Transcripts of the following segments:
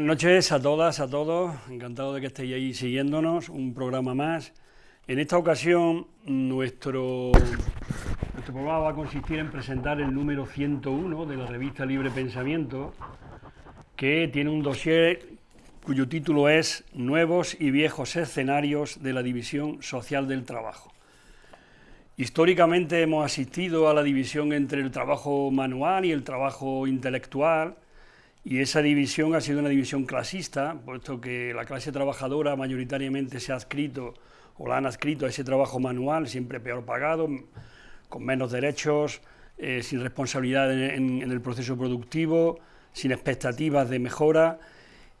Buenas noches a todas, a todos, encantado de que estéis ahí siguiéndonos, un programa más. En esta ocasión nuestro, nuestro programa va a consistir en presentar el número 101 de la revista Libre Pensamiento, que tiene un dossier cuyo título es Nuevos y viejos escenarios de la división social del trabajo. Históricamente hemos asistido a la división entre el trabajo manual y el trabajo intelectual, y esa división ha sido una división clasista, puesto que la clase trabajadora mayoritariamente se ha adscrito o la han adscrito a ese trabajo manual, siempre peor pagado, con menos derechos, eh, sin responsabilidad en, el proceso productivo, sin expectativas de mejora,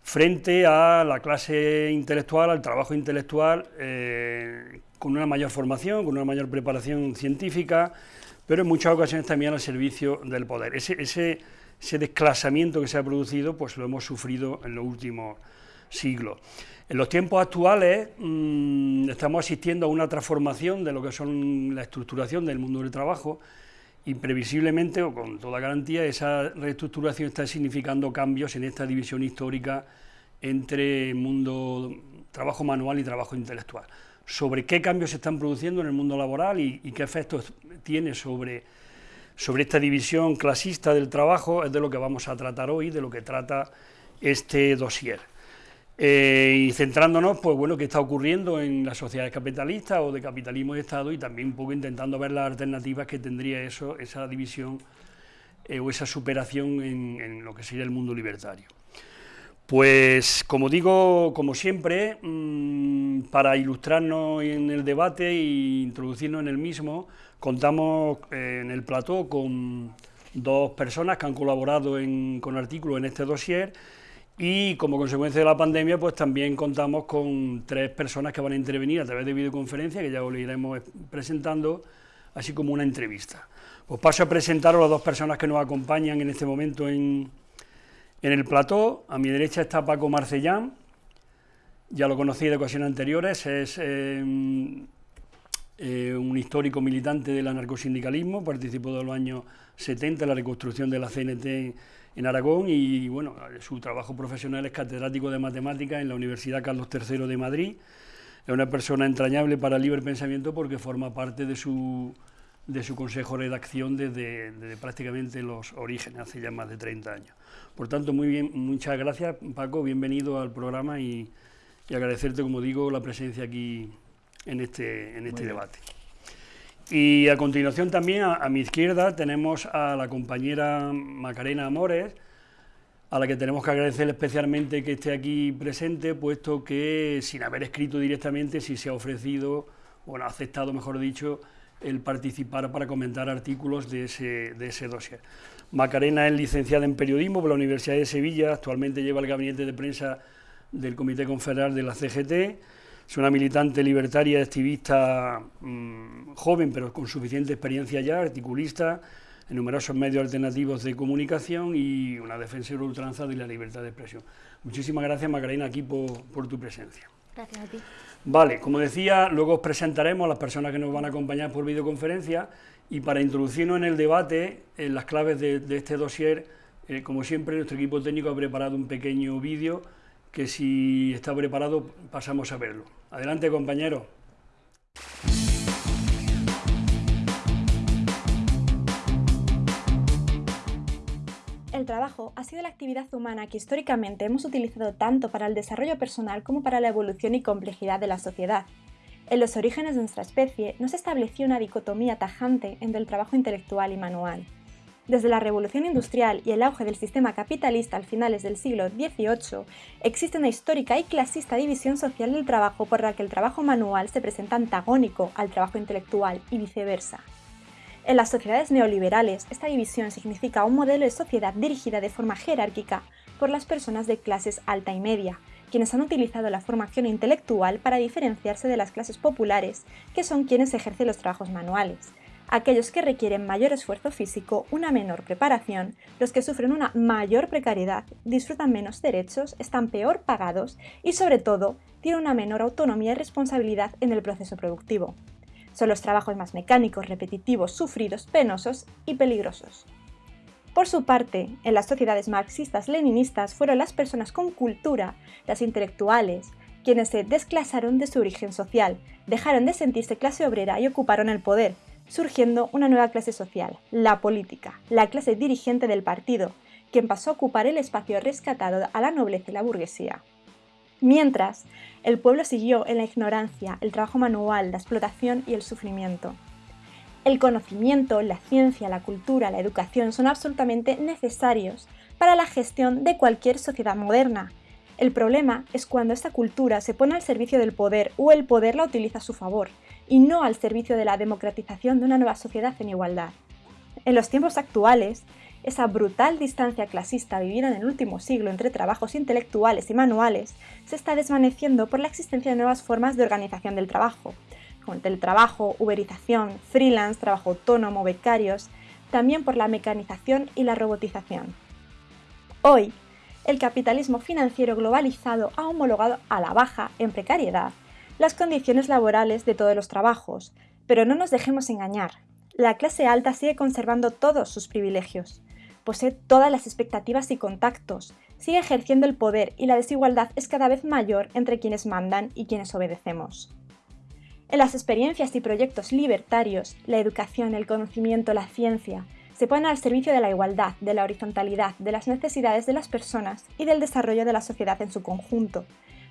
frente a la clase intelectual, al trabajo intelectual, eh, con una mayor formación, con una mayor preparación científica, pero en muchas ocasiones también al servicio del poder. Ese, ese desclasamiento que se ha producido, pues lo hemos sufrido en los últimos siglos. En los tiempos actuales mm, estamos asistiendo a una transformación de lo que son la estructuración del mundo del trabajo y previsiblemente o con toda garantía esa reestructuración está significando cambios en esta división histórica entre mundo trabajo manual y trabajo intelectual. Sobre qué cambios se están produciendo en el mundo laboral y qué efectos tiene sobre sobre esta división clasista del trabajo es de lo que vamos a tratar hoy, de lo que trata este dossier. Eh, y centrándonos, pues bueno, qué está ocurriendo en las sociedades capitalistas o de capitalismo de Estado y también un poco intentando ver las alternativas que tendría eso, esa división eh, o esa superación en, lo que sería el mundo libertario. Pues, como digo, como siempre, mm, para ilustrarnos en el debate e introducirnos en el mismo, Contamos eh, en el plató con dos personas que han colaborado con artículos en este dossier y como consecuencia de la pandemia pues también contamos con tres personas que van a intervenir a través de videoconferencia que ya os iremos presentando, así como una entrevista. Pues paso a presentaros a las dos personas que nos acompañan en este momento en, el plató. A mi derecha está Paco Marcellán, ya lo conocí de ocasiones anteriores, es eh, eh, un histórico militante del anarcosindicalismo, participó de los años 70 en la reconstrucción de la CNT en Aragón y bueno, su trabajo profesional es catedrático de matemáticas en la Universidad Carlos III de Madrid. Es una persona entrañable para el libre pensamiento porque forma parte de su, de su consejo de redacción desde, prácticamente los orígenes, hace ya más de 30 años. Por tanto, muy bien, muchas gracias Paco, bienvenido al programa y, y agradecerte, como digo, la presencia aquí en este, en este debate. Y a continuación también a, mi izquierda tenemos a la compañera Macarena Amores, a la que tenemos que agradecer especialmente que esté aquí presente, puesto que sin haber escrito directamente sí se ha ofrecido, o ha aceptado mejor dicho, el participar para comentar artículos de ese, de ese dossier. Macarena es licenciada en periodismo por la Universidad de Sevilla, actualmente lleva el gabinete de prensa del Comité Confederal de la CGT, es una militante libertaria, activista mm, joven, pero con suficiente experiencia ya, articulista en numerosos medios alternativos de comunicación y una defensora ultranza de la libertad de expresión. Muchísimas gracias, Macarena, aquí por, tu presencia. Gracias a ti. Vale, como decía, luego os presentaremos a las personas que nos van a acompañar por videoconferencia y para introducirnos en el debate, en las claves de, este dossier, eh, como siempre, nuestro equipo técnico ha preparado un pequeño vídeo que si está preparado pasamos a verlo. Adelante, compañero. El trabajo ha sido la actividad humana que históricamente hemos utilizado tanto para el desarrollo personal como para la evolución y complejidad de la sociedad. En los orígenes de nuestra especie no se estableció una dicotomía tajante entre el trabajo intelectual y manual. Desde la revolución industrial y el auge del sistema capitalista al finales del siglo XVIII, existe una histórica y clasista división social del trabajo por la que el trabajo manual se presenta antagónico al trabajo intelectual y viceversa. En las sociedades neoliberales, esta división significa un modelo de sociedad dirigida de forma jerárquica por las personas de clases alta y media, quienes han utilizado la formación intelectual para diferenciarse de las clases populares, que son quienes ejercen los trabajos manuales, aquellos que requieren mayor esfuerzo físico, una menor preparación, los que sufren una mayor precariedad, disfrutan menos derechos, están peor pagados y sobre todo tienen una menor autonomía y responsabilidad en el proceso productivo. Son los trabajos más mecánicos, repetitivos, sufridos, penosos y peligrosos. Por su parte, en las sociedades marxistas-leninistas fueron las personas con cultura, las intelectuales, quienes se desclasaron de su origen social, dejaron de sentirse clase obrera y ocuparon el poder, surgiendo una nueva clase social, la política, la clase dirigente del partido, quien pasó a ocupar el espacio rescatado a la nobleza y la burguesía. Mientras, el pueblo siguió en la ignorancia, el trabajo manual, la explotación y el sufrimiento. El conocimiento, la ciencia, la cultura, la educación son absolutamente necesarios para la gestión de cualquier sociedad moderna. El problema es cuando esta cultura se pone al servicio del poder o el poder la utiliza a su favor, y no al servicio de la democratización de una nueva sociedad en igualdad. En los tiempos actuales, esa brutal distancia clasista vivida en el último siglo entre trabajos intelectuales y manuales se está desvaneciendo por la existencia de nuevas formas de organización del trabajo, como el teletrabajo, uberización, freelance, trabajo autónomo, becarios, también por la mecanización y la robotización. Hoy, el capitalismo financiero globalizado ha homologado a la baja, en precariedad, las condiciones laborales de todos los trabajos, pero no nos dejemos engañar. La clase alta sigue conservando todos sus privilegios posee todas las expectativas y contactos, sigue ejerciendo el poder y la desigualdad es cada vez mayor entre quienes mandan y quienes obedecemos. En las experiencias y proyectos libertarios, la educación, el conocimiento, la ciencia, se ponen al servicio de la igualdad, de la horizontalidad, de las necesidades de las personas y del desarrollo de la sociedad en su conjunto,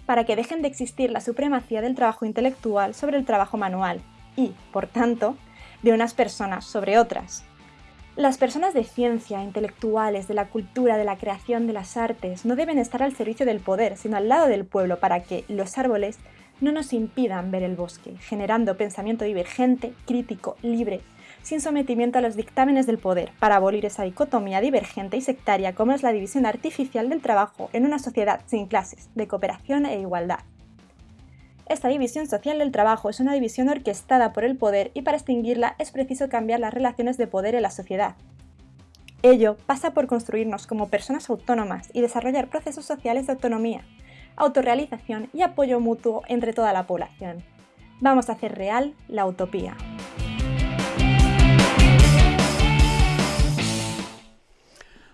para que dejen de existir la supremacía del trabajo intelectual sobre el trabajo manual y, por tanto, de unas personas sobre otras. Las personas de ciencia, intelectuales, de la cultura, de la creación, de las artes, no deben estar al servicio del poder, sino al lado del pueblo para que los árboles no nos impidan ver el bosque, generando pensamiento divergente, crítico, libre, sin sometimiento a los dictámenes del poder, para abolir esa dicotomía divergente y sectaria como es la división artificial del trabajo en una sociedad sin clases, de cooperación e igualdad. Esta división social del trabajo es una división orquestada por el poder y para extinguirla es preciso cambiar las relaciones de poder en la sociedad. Ello pasa por construirnos como personas autónomas y desarrollar procesos sociales de autonomía, autorrealización y apoyo mutuo entre toda la población. Vamos a hacer real la utopía.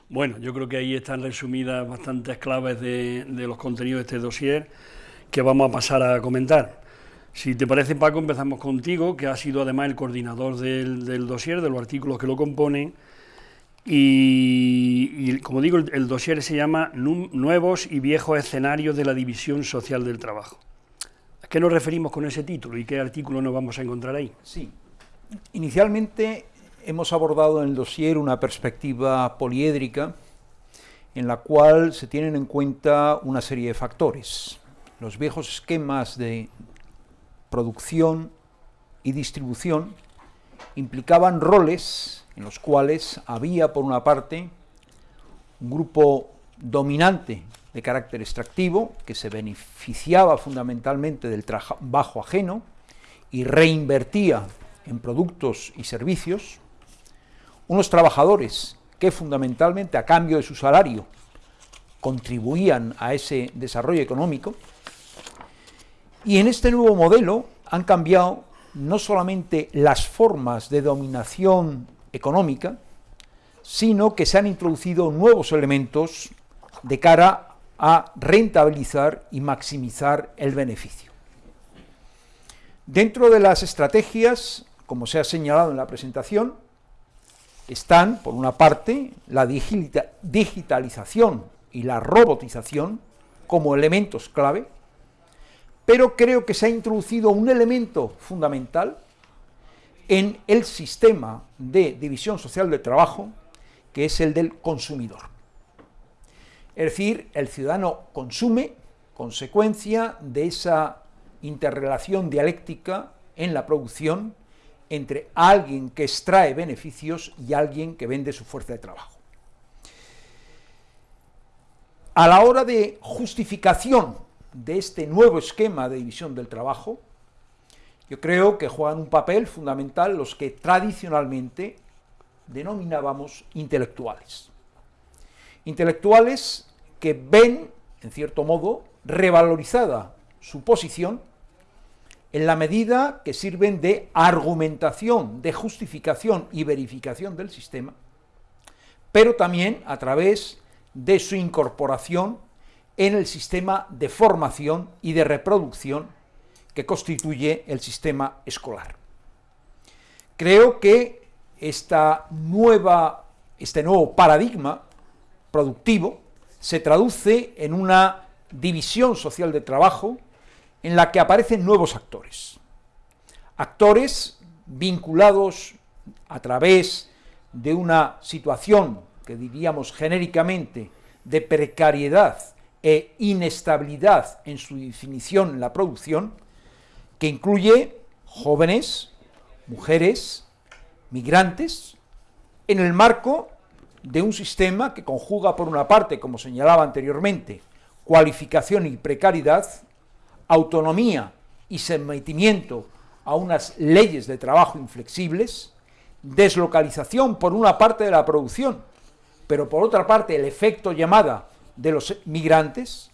Bueno, yo creo que ahí están resumidas bastantes claves de, los contenidos de este dossier que vamos a pasar a comentar. Si te parece, Paco, empezamos contigo, que ha sido además el coordinador del, del dossier, de los artículos que lo componen. Y, como digo, el, el, dossier se llama Nuevos y viejos escenarios de la división social del trabajo. ¿A qué nos referimos con ese título y qué artículo nos vamos a encontrar ahí? Sí. Inicialmente hemos abordado en el dossier una perspectiva poliédrica en la cual se tienen en cuenta una serie de factores. Los viejos esquemas de producción y distribución implicaban roles en los cuales había, por una parte, un grupo dominante de carácter extractivo, que se beneficiaba fundamentalmente del trabajo ajeno y reinvertía en productos y servicios, unos trabajadores que fundamentalmente a cambio de su salario contribuían a ese desarrollo económico, y en este nuevo modelo han cambiado no solamente las formas de dominación económica, sino que se han introducido nuevos elementos de cara a rentabilizar y maximizar el beneficio. Dentro de las estrategias, como se ha señalado en la presentación, están, por una parte, la digitalización y la robotización como elementos clave, pero creo que se ha introducido un elemento fundamental en el sistema de división social del trabajo, que es el del consumidor. Es decir, el ciudadano consume consecuencia de esa interrelación dialéctica en la producción entre alguien que extrae beneficios y alguien que vende su fuerza de trabajo. A la hora de justificación de este nuevo esquema de división del trabajo, yo creo que juegan un papel fundamental los que tradicionalmente denominábamos intelectuales. Intelectuales que ven, en cierto modo, revalorizada su posición en la medida que sirven de argumentación, de justificación y verificación del sistema, pero también a través de su incorporación en el sistema de formación y de reproducción que constituye el sistema escolar. Creo que esta nueva, este nuevo paradigma productivo se traduce en una división social de trabajo en la que aparecen nuevos actores. Actores vinculados a través de una situación que diríamos genéricamente de precariedad e inestabilidad en su definición en la producción, que incluye jóvenes, mujeres, migrantes, en el marco de un sistema que conjuga por una parte, como señalaba anteriormente, cualificación y precariedad, autonomía y sometimiento a unas leyes de trabajo inflexibles, deslocalización por una parte de la producción, pero por otra parte el efecto llamada de los migrantes,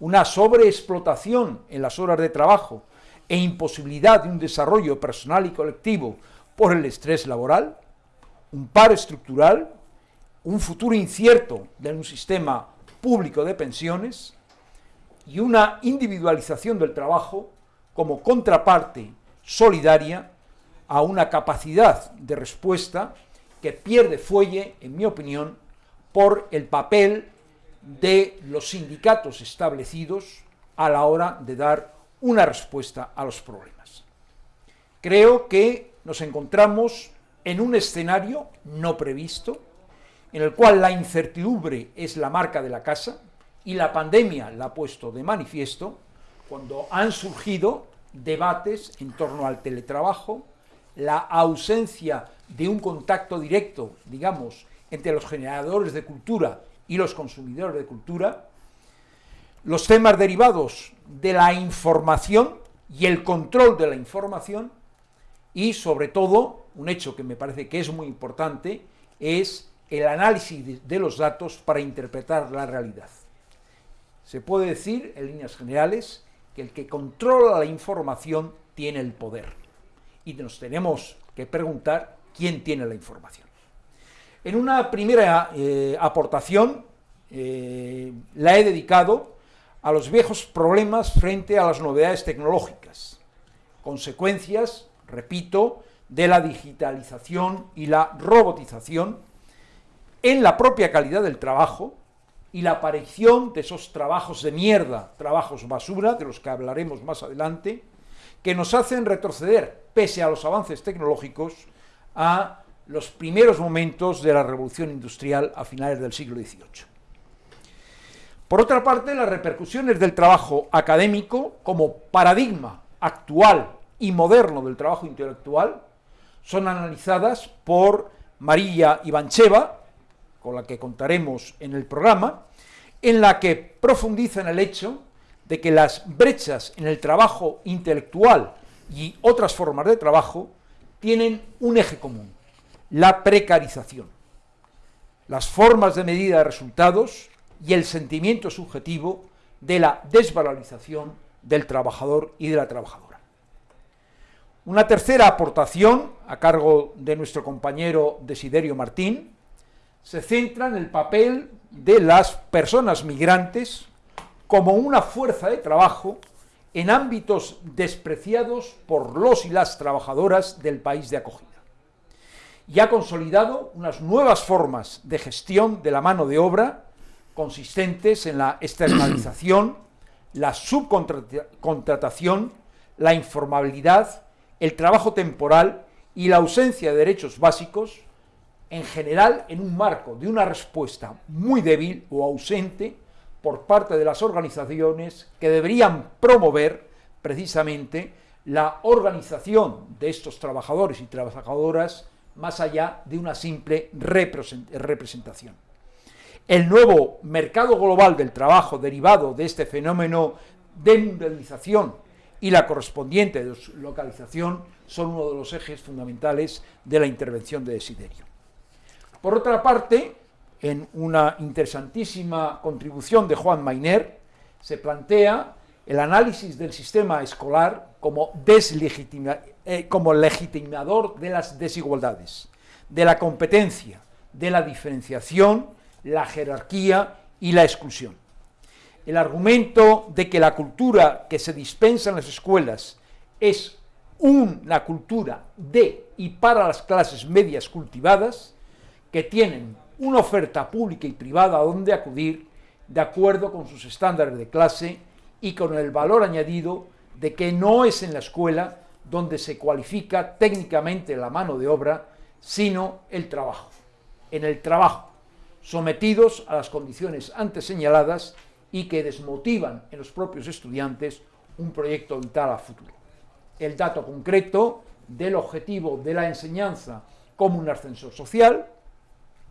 una sobreexplotación en las horas de trabajo e imposibilidad de un desarrollo personal y colectivo por el estrés laboral, un paro estructural, un futuro incierto de un sistema público de pensiones y una individualización del trabajo como contraparte solidaria a una capacidad de respuesta que pierde fuelle, en mi opinión, por el papel de los sindicatos establecidos a la hora de dar una respuesta a los problemas. Creo que nos encontramos en un escenario no previsto, en el cual la incertidumbre es la marca de la casa y la pandemia la ha puesto de manifiesto, cuando han surgido debates en torno al teletrabajo, la ausencia de un contacto directo, digamos, entre los generadores de cultura y los consumidores de cultura, los temas derivados de la información y el control de la información y sobre todo, un hecho que me parece que es muy importante, es el análisis de los datos para interpretar la realidad. Se puede decir, en líneas generales, que el que controla la información tiene el poder. Y nos tenemos que preguntar quién tiene la información. En una primera eh, aportación eh, la he dedicado a los viejos problemas frente a las novedades tecnológicas, consecuencias, repito, de la digitalización y la robotización en la propia calidad del trabajo y la aparición de esos trabajos de mierda, trabajos basura, de los que hablaremos más adelante, que nos hacen retroceder, pese a los avances tecnológicos, a los primeros momentos de la revolución industrial a finales del siglo XVIII. Por otra parte, las repercusiones del trabajo académico como paradigma actual y moderno del trabajo intelectual son analizadas por María Ivancheva, con la que contaremos en el programa, en la que profundiza en el hecho de que las brechas en el trabajo intelectual y otras formas de trabajo tienen un eje común, la precarización. Las formas de medida de resultados y el sentimiento subjetivo de la desvalorización del trabajador y de la trabajadora. Una tercera aportación, a cargo de nuestro compañero Desiderio Martín, se centra en el papel de las personas migrantes como una fuerza de trabajo en ámbitos despreciados por los y las trabajadoras del país de acogida. Y ha consolidado unas nuevas formas de gestión de la mano de obra consistentes en la externalización, la subcontratación, la informabilidad, el trabajo temporal y la ausencia de derechos básicos, en general en un marco de una respuesta muy débil o ausente por parte de las organizaciones que deberían promover precisamente la organización de estos trabajadores y trabajadoras más allá de una simple representación. El nuevo mercado global del trabajo derivado de este fenómeno de mundialización y la correspondiente deslocalización son uno de los ejes fundamentales de la intervención de Desiderio. Por otra parte, en una interesantísima contribución de Juan Mainer, se plantea el análisis del sistema escolar como, eh, como legitimador de las desigualdades, de la competencia, de la diferenciación, la jerarquía y la exclusión. El argumento de que la cultura que se dispensa en las escuelas es una cultura de y para las clases medias cultivadas, que tienen una oferta pública y privada a donde acudir de acuerdo con sus estándares de clase y con el valor añadido de que no es en la escuela donde se cualifica técnicamente la mano de obra, sino el trabajo. En el trabajo, sometidos a las condiciones antes señaladas y que desmotivan en los propios estudiantes un proyecto vital a futuro. El dato concreto del objetivo de la enseñanza como un ascensor social,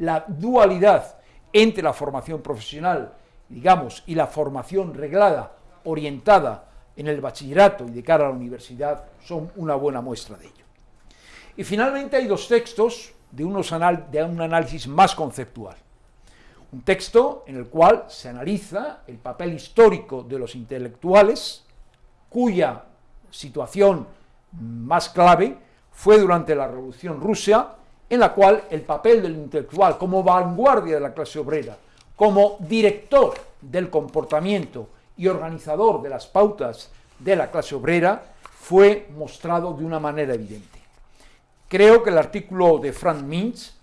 la dualidad entre la formación profesional, digamos, y la formación reglada, orientada en el bachillerato y de cara a la universidad, son una buena muestra de ello. Y finalmente hay dos textos de, un análisis más conceptual. Un texto en el cual se analiza el papel histórico de los intelectuales, cuya situación más clave fue durante la Revolución Rusa, en la cual el papel del intelectual como vanguardia de la clase obrera, como director del comportamiento y organizador de las pautas de la clase obrera, fue mostrado de una manera evidente. Creo que el artículo de Frank Mintz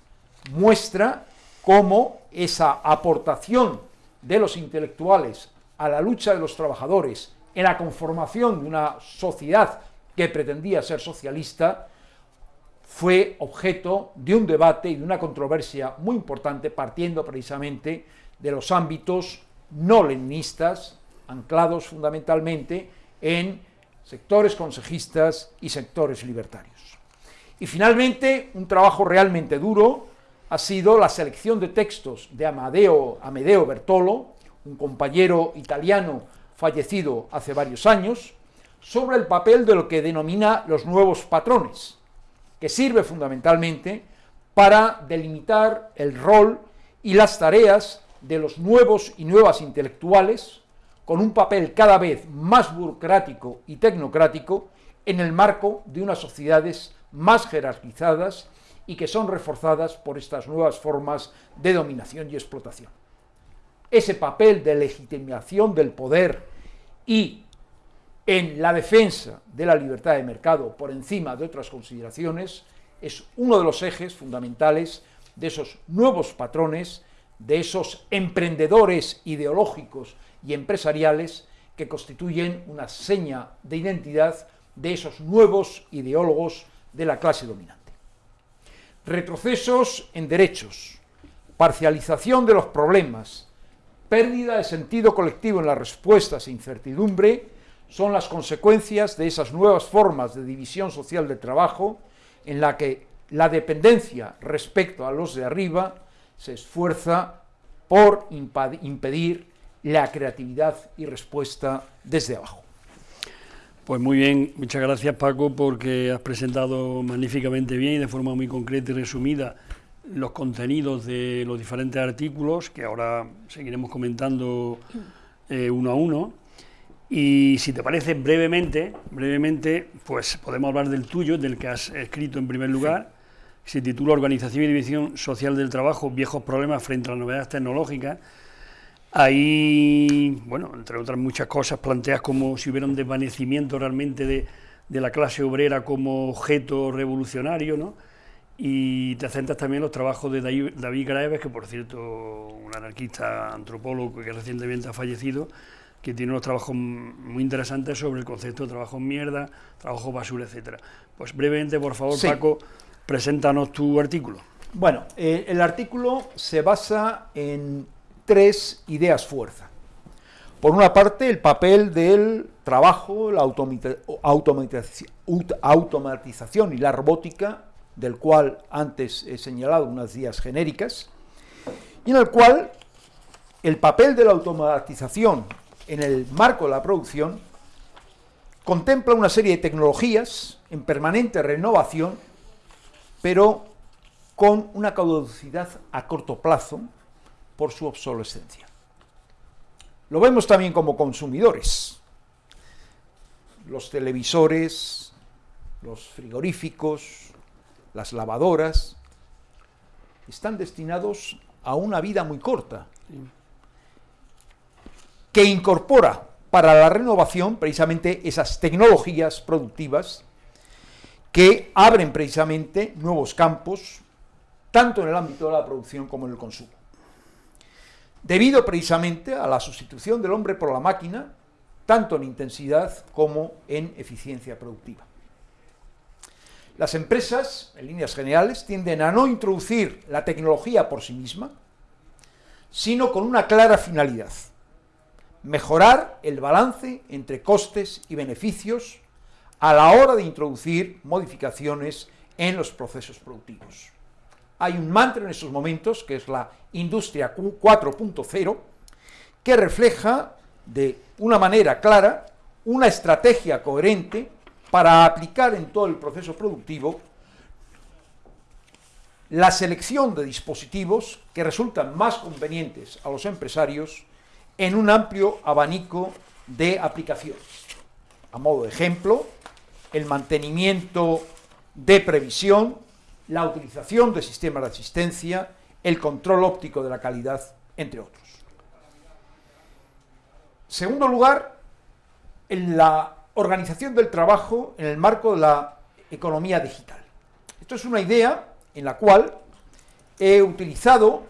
muestra cómo esa aportación de los intelectuales a la lucha de los trabajadores en la conformación de una sociedad que pretendía ser socialista, fue objeto de un debate y de una controversia muy importante partiendo precisamente de los ámbitos no leninistas, anclados fundamentalmente en sectores consejistas y sectores libertarios. Y finalmente, un trabajo realmente duro ha sido la selección de textos de Amadeo, Amedeo Bertolo, un compañero italiano fallecido hace varios años, sobre el papel de lo que denomina los nuevos patrones, que sirve fundamentalmente para delimitar el rol y las tareas de los nuevos y nuevas intelectuales, con un papel cada vez más burocrático y tecnocrático en el marco de unas sociedades más jerarquizadas y que son reforzadas por estas nuevas formas de dominación y explotación. Ese papel de legitimación del poder y en la defensa de la libertad de mercado por encima de otras consideraciones es uno de los ejes fundamentales de esos nuevos patrones, de esos emprendedores ideológicos y empresariales que constituyen una seña de identidad de esos nuevos ideólogos de la clase dominante. Retrocesos en derechos, parcialización de los problemas, pérdida de sentido colectivo en las respuestas e incertidumbre son las consecuencias de esas nuevas formas de división social del trabajo en la que la dependencia respecto a los de arriba se esfuerza por impedir la creatividad y respuesta desde abajo. Pues muy bien, muchas gracias Paco porque has presentado magníficamente bien y de forma muy concreta y resumida los contenidos de los diferentes artículos que ahora seguiremos comentando eh, uno a uno. Y si te parece, brevemente, brevemente, pues podemos hablar del tuyo, del que has escrito en primer lugar. Se titula Organización y División Social del Trabajo, viejos problemas frente a las novedades tecnológicas. Ahí, bueno, entre otras muchas cosas, planteas como si hubiera un desvanecimiento realmente de, de la clase obrera como objeto revolucionario, ¿no? Y te centras también en los trabajos de David Graeves, que por cierto, un anarquista antropólogo que recientemente ha fallecido, que tiene unos trabajos muy interesantes sobre el concepto de trabajo en mierda, trabajo basura, etcétera. Pues brevemente, por favor, Paco, preséntanos tu artículo. Bueno, eh, el artículo se basa en tres ideas fuerza. Por una parte, el papel del trabajo, la automatización y la robótica, del cual antes he señalado unas ideas genéricas, y en el cual el papel de la automatización en el marco de la producción, contempla una serie de tecnologías en permanente renovación, pero con una caducidad a corto plazo por su obsolescencia. Lo vemos también como consumidores. Los televisores, los frigoríficos, las lavadoras, están destinados a una vida muy corta, que incorpora para la renovación precisamente esas tecnologías productivas que abren precisamente nuevos campos, tanto en el ámbito de la producción como en el consumo. Debido precisamente a la sustitución del hombre por la máquina, tanto en intensidad como en eficiencia productiva. Las empresas, en líneas generales, tienden a no introducir la tecnología por sí misma, sino con una clara finalidad, mejorar el balance entre costes y beneficios a la hora de introducir modificaciones en los procesos productivos. Hay un mantra en estos momentos, que es la industria 4.0, que refleja de una manera clara una estrategia coherente para aplicar en todo el proceso productivo la selección de dispositivos que resultan más convenientes a los empresarios en un amplio abanico de aplicaciones. A modo de ejemplo, el mantenimiento de previsión, la utilización de sistemas de asistencia, el control óptico de la calidad, entre otros. Segundo lugar, en la organización del trabajo en el marco de la economía digital. Esto es una idea en la cual he utilizado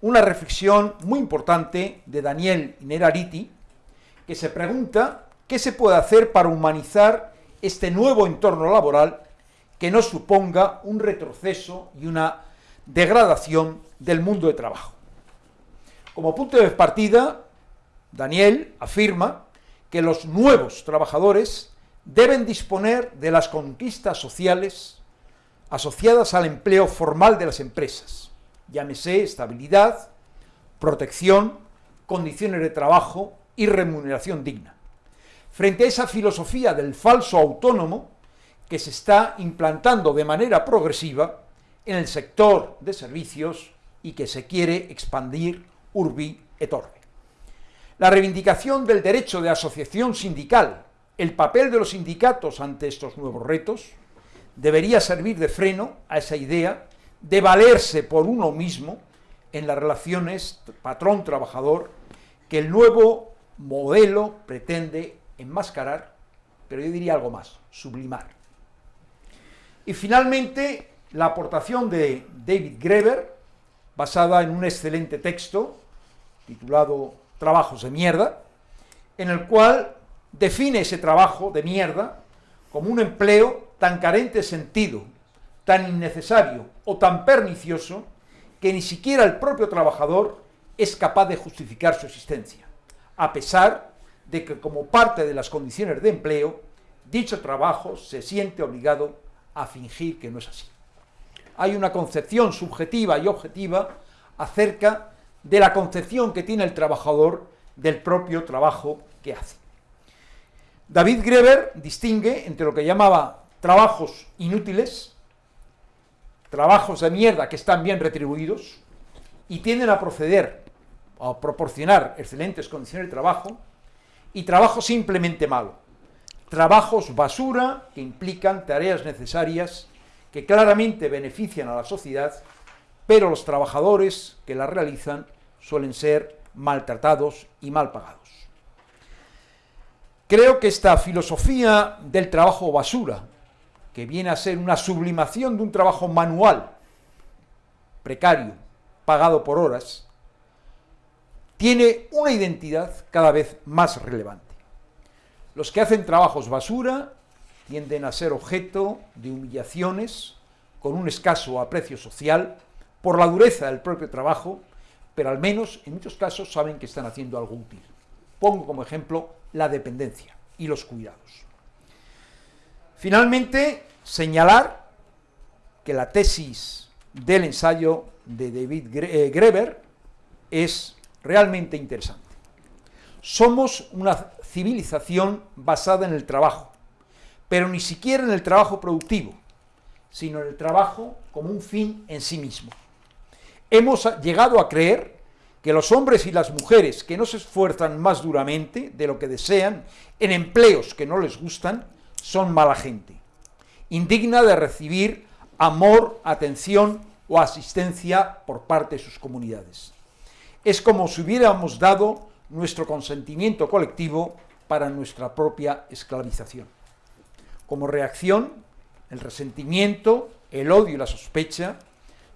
una reflexión muy importante de Daniel Nerariti, que se pregunta qué se puede hacer para humanizar este nuevo entorno laboral que no suponga un retroceso y una degradación del mundo de trabajo. Como punto de partida, Daniel afirma que los nuevos trabajadores deben disponer de las conquistas sociales asociadas al empleo formal de las empresas, llámese estabilidad, protección, condiciones de trabajo y remuneración digna. Frente a esa filosofía del falso autónomo que se está implantando de manera progresiva en el sector de servicios y que se quiere expandir urbi et orbi. La reivindicación del derecho de asociación sindical, el papel de los sindicatos ante estos nuevos retos, debería servir de freno a esa idea de valerse por uno mismo en las relaciones patrón-trabajador que el nuevo modelo pretende enmascarar, pero yo diría algo más, sublimar. Y finalmente, la aportación de David Greber, basada en un excelente texto titulado Trabajos de mierda, en el cual define ese trabajo de mierda como un empleo tan carente de sentido, tan innecesario o tan pernicioso que ni siquiera el propio trabajador es capaz de justificar su existencia, a pesar de que como parte de las condiciones de empleo, dicho trabajo se siente obligado a fingir que no es así. Hay una concepción subjetiva y objetiva acerca de la concepción que tiene el trabajador del propio trabajo que hace. David Greber distingue entre lo que llamaba trabajos inútiles, trabajos de mierda que están bien retribuidos y tienden a proceder a proporcionar excelentes condiciones de trabajo, y trabajo simplemente malo, trabajos basura que implican tareas necesarias que claramente benefician a la sociedad, pero los trabajadores que las realizan suelen ser maltratados y mal pagados. Creo que esta filosofía del trabajo basura, que viene a ser una sublimación de un trabajo manual, precario, pagado por horas, tiene una identidad cada vez más relevante. Los que hacen trabajos basura tienden a ser objeto de humillaciones con un escaso aprecio social por la dureza del propio trabajo, pero al menos en muchos casos saben que están haciendo algo útil. Pongo como ejemplo la dependencia y los cuidados. Finalmente, señalar que la tesis del ensayo de David eh, Greber es realmente interesante. Somos una civilización basada en el trabajo, pero ni siquiera en el trabajo productivo, sino en el trabajo como un fin en sí mismo. Hemos llegado a creer que los hombres y las mujeres que no se esfuerzan más duramente de lo que desean en empleos que no les gustan son mala gente, indigna de recibir amor, atención o asistencia por parte de sus comunidades. Es como si hubiéramos dado nuestro consentimiento colectivo para nuestra propia esclavización. Como reacción, el resentimiento, el odio y la sospecha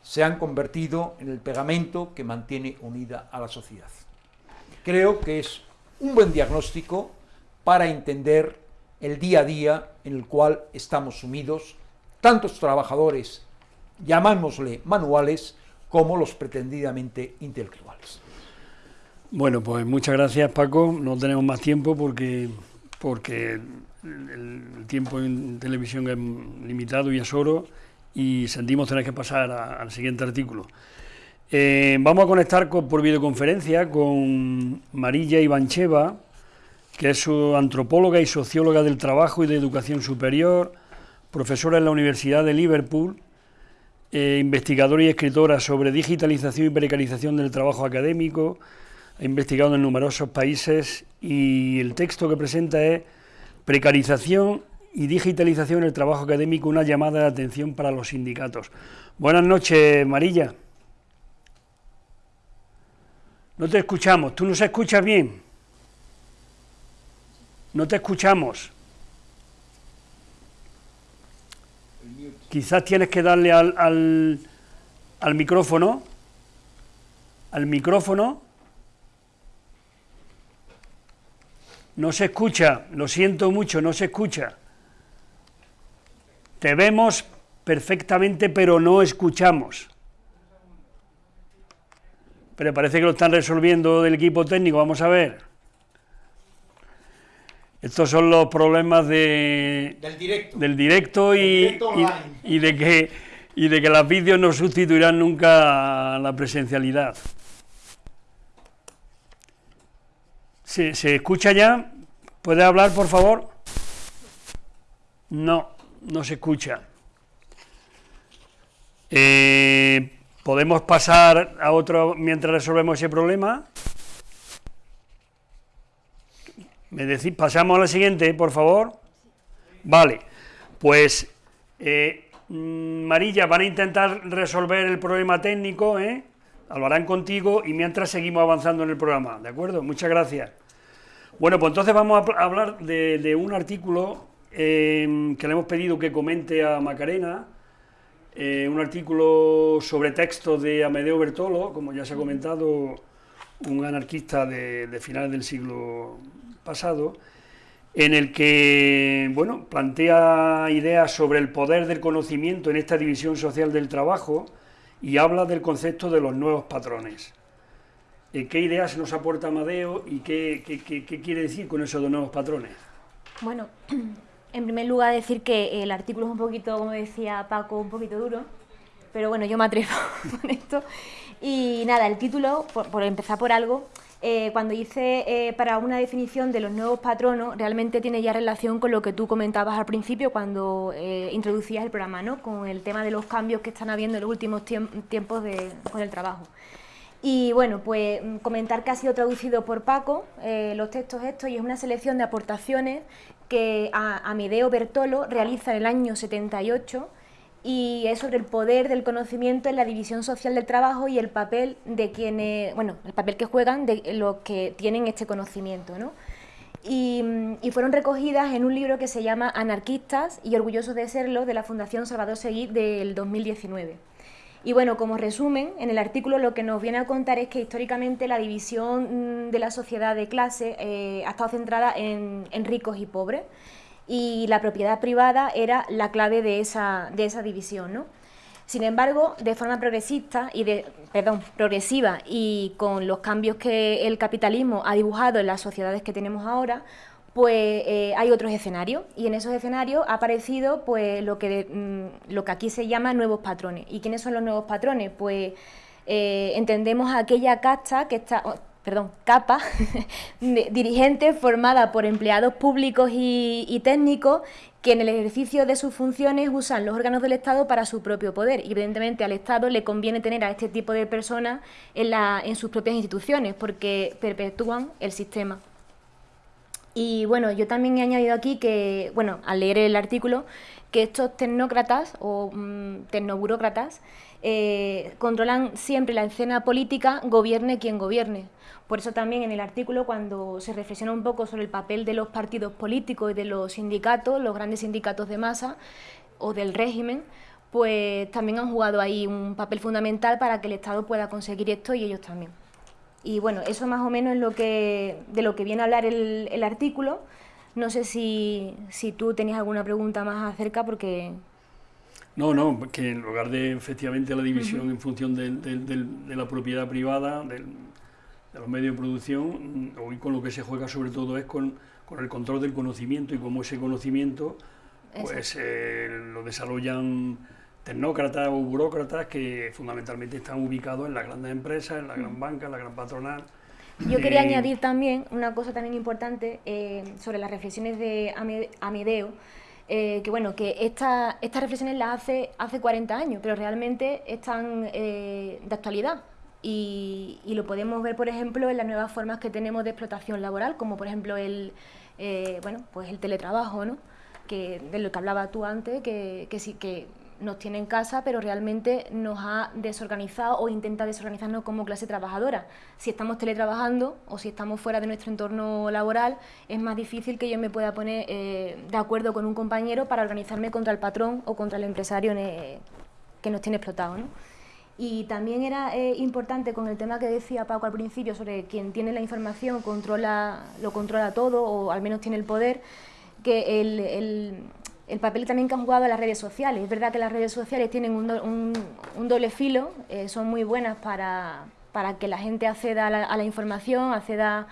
se han convertido en el pegamento que mantiene unida a la sociedad. Creo que es un buen diagnóstico para entender el día a día en el cual estamos sumidos, tantos trabajadores, llamámosle manuales, como los pretendidamente intelectuales. Bueno, pues muchas gracias Paco, no tenemos más tiempo porque, porque el tiempo en televisión es limitado y es oro y sentimos tener que pasar al siguiente artículo. Eh, vamos a conectar por videoconferencia con Marilla Ivancheva, que es antropóloga y socióloga del trabajo y de educación superior, profesora en la Universidad de Liverpool, eh, investigadora y escritora sobre digitalización y precarización del trabajo académico, ha investigado en numerosos países y el texto que presenta es Precarización y digitalización en el trabajo académico, una llamada de atención para los sindicatos. Buenas noches, Marilla. No te escuchamos, ¿tú nos escuchas bien? No te escuchamos. Quizás tienes que darle al, al, al micrófono. Al micrófono. No se escucha, lo siento mucho, no se escucha. Te vemos perfectamente, pero no escuchamos. Pero parece que lo están resolviendo del equipo técnico, vamos a ver. Estos son los problemas de, del directo, y, de que, y de que las vídeos no sustituirán nunca la presencialidad. ¿Se, ¿Se escucha ya? ¿Puede hablar, por favor? No, no se escucha. Eh, ¿Podemos pasar a otro mientras resolvemos ese problema? ¿Me decís, pasamos a la siguiente, por favor? Vale, pues eh, mm, Marilla, van a intentar resolver el problema técnico, ¿eh? Lo harán contigo y mientras seguimos avanzando en el programa, ¿de acuerdo? Muchas gracias. Bueno, pues entonces vamos a hablar de, un artículo eh, que le hemos pedido que comente a Macarena, eh, un artículo sobre texto de Amedeo Bertolo, como ya se ha comentado, un anarquista de, de finales del siglo pasado, en el que bueno, plantea ideas sobre el poder del conocimiento en esta división social del trabajo y habla del concepto de los nuevos patrones. Eh, ¿Qué ideas nos aporta Amadeo y qué, qué, quiere decir con eso de nuevos patrones? Bueno, en primer lugar decir que el artículo es un poquito, como decía Paco, un poquito duro, pero bueno, yo me atrevo con esto. Y nada, el título, por empezar por algo, eh, cuando hice eh, para una definición de los nuevos patronos, realmente tiene ya relación con lo que tú comentabas al principio cuando eh, introducías el programa, ¿no? con el tema de los cambios que están habiendo en los últimos tiempos con el trabajo. Y bueno, pues mm, comentar que ha sido traducido por Paco los textos estos y es una selección de aportaciones que Amedeo Bertolo realiza en el año 78 y es sobre el poder del conocimiento en la división social del trabajo y el papel de quienes, bueno, el papel que juegan de los que tienen este conocimiento, ¿no? Y, fueron recogidas en un libro que se llama Anarquistas y orgullosos de serlo de la Fundación Salvador Seguí del 2019. Y bueno, como resumen, en el artículo lo que nos viene a contar es que históricamente la división mm, de la sociedad de clase eh, ha estado centrada en, en ricos y pobres, y la propiedad privada era la clave de esa, de esa división. ¿no? Sin embargo, de forma progresista y de, perdón, progresiva y con los cambios que el capitalismo ha dibujado en las sociedades que tenemos ahora, pues eh, hay otros escenarios y en esos escenarios ha aparecido pues lo que, mm, lo que aquí se llama nuevos patrones. ¿Y quiénes son los nuevos patrones? Pues eh, entendemos aquella casta que está, perdón, capa dirigente formada por empleados públicos y, técnicos que en el ejercicio de sus funciones usan los órganos del Estado para su propio poder. Y evidentemente al Estado le conviene tener a este tipo de personas en, la, en sus propias instituciones porque perpetúan el sistema. Y bueno, yo también he añadido aquí que, bueno, al leer el artículo, que estos tecnócratas o mm, tecnoburócratas eh, controlan siempre la escena política, gobierne quien gobierne. Por eso también en el artículo, cuando se reflexiona un poco sobre el papel de los partidos políticos y de los sindicatos, los grandes sindicatos de masa o del régimen, pues también han jugado ahí un papel fundamental para que el Estado pueda conseguir esto y ellos también. Y bueno, eso más o menos es lo que, de lo que viene a hablar el, artículo. No sé si, si tú tenías alguna pregunta más acerca, porque no, no, que en lugar de efectivamente la división en función de, la propiedad privada, de los medios de producción, hoy con lo que se juega sobre todo es con, el control del conocimiento y cómo ese conocimiento pues eh, lo desarrollan tecnócratas o burócratas que fundamentalmente están ubicados en las grandes empresas, en la gran banca, en la gran patronal. Yo quería eh, añadir también una cosa también importante eh, sobre las reflexiones de Amedeo, eh, que bueno, que esta, estas reflexiones las hace hace 40 años, pero realmente están de actualidad. Y, y, lo podemos ver, por ejemplo, en las nuevas formas que tenemos de explotación laboral, como por ejemplo el, bueno, pues el teletrabajo, ¿no? que, de lo que hablaba tú antes, que, que sí que nos tiene en casa, pero realmente nos ha desorganizado o intenta desorganizarnos como clase trabajadora. Si estamos teletrabajando o si estamos fuera de nuestro entorno laboral, es más difícil que yo me pueda poner eh, de acuerdo con un compañero para organizarme contra el patrón o contra el empresario que nos tiene explotado. Y también era eh, importante con el tema que decía Paco al principio sobre quien tiene la información controla, lo controla todo o al menos tiene el poder, que el papel también que han jugado las redes sociales. Es verdad que las redes sociales tienen un, doble filo, eh, son muy buenas para, que la gente acceda a la, información, acceda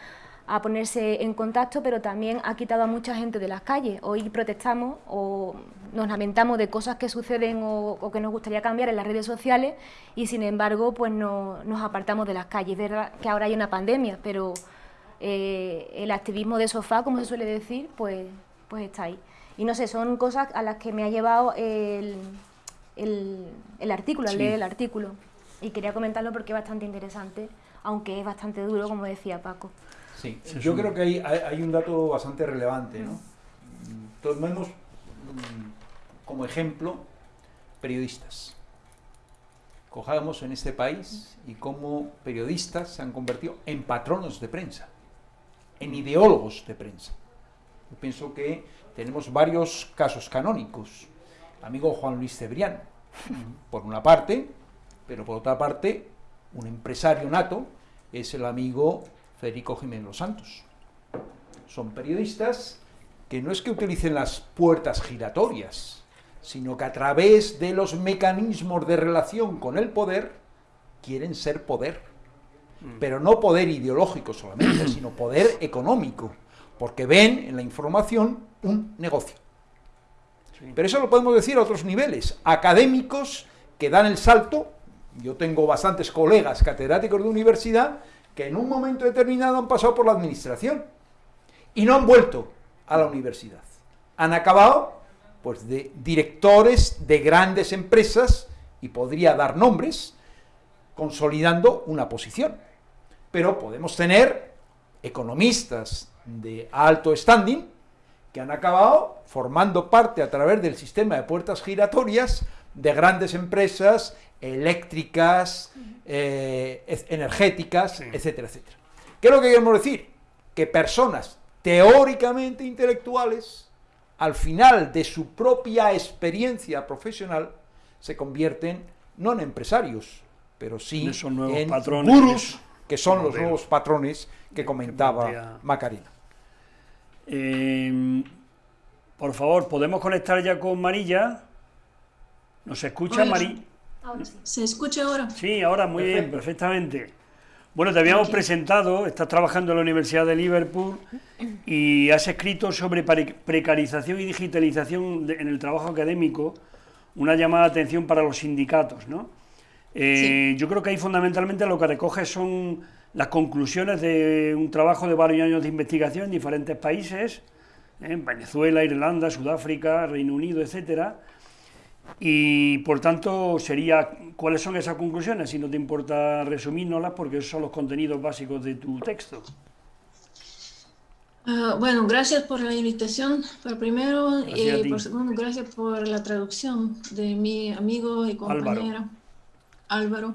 a ponerse en contacto, pero también ha quitado a mucha gente de las calles. Hoy protestamos o nos lamentamos de cosas que suceden o, que nos gustaría cambiar en las redes sociales y sin embargo pues no, nos apartamos de las calles. Es verdad que ahora hay una pandemia, pero eh, el activismo de sofá, como se suele decir, pues, pues está ahí. Y no sé, son cosas a las que me ha llevado el, el, artículo, al leer el artículo. Y quería comentarlo porque es bastante interesante, aunque es bastante duro, como decía Paco. Sí, yo creo que hay, hay, un dato bastante relevante, ¿no? Tomemos mm, como ejemplo periodistas. Cojamos en este país y cómo periodistas se han convertido en patronos de prensa, en ideólogos de prensa. Yo pienso que tenemos varios casos canónicos. Amigo Juan Luis Cebrián, por una parte, pero por otra parte, un empresario nato es el amigo Federico Jiménez Los Santos. Son periodistas que no es que utilicen las puertas giratorias, sino que a través de los mecanismos de relación con el poder quieren ser poder. Mm. Pero no poder ideológico solamente, sino poder económico, porque ven en la información un negocio. Pero eso lo podemos decir a otros niveles. Académicos que dan el salto, yo tengo bastantes colegas catedráticos de universidad que en un momento determinado han pasado por la administración y no han vuelto a la universidad. Han acabado pues de directores de grandes empresas y podría dar nombres consolidando una posición. Pero podemos tener economistas de alto standing que han acabado formando parte a través del sistema de puertas giratorias de grandes empresas eléctricas, eh, energéticas, etcétera, etcétera. ¿Qué es lo que queremos decir? Que personas teóricamente intelectuales, al final de su propia experiencia profesional, se convierten no en empresarios, pero sí en, gurús, que son los nuevos patrones que comentaba Macarena. Em, por favor, ¿podemos conectar ya con Marilla? ¿Nos escucha, Marí? ¿Se escucha ahora? Sí, ahora muy bien, perfectamente. Bueno, te habíamos presentado, estás trabajando en la Universidad de Liverpool y has escrito sobre precarización y digitalización en el trabajo académico, una llamada de atención para los sindicatos, ¿no? Eh, yo creo que ahí fundamentalmente lo que recoge son las conclusiones de un trabajo de varios años de investigación en diferentes países, en ¿eh? Venezuela, Irlanda, Sudáfrica, Reino Unido, etcétera. Y por tanto sería cuáles son esas conclusiones, si no te importa resumírnoslas, porque esos son los contenidos básicos de tu texto. Ah, bueno, gracias por la invitación, por primero, y por segundo, gracias por la traducción de mi amigo y compañero Álvaro, Álvaro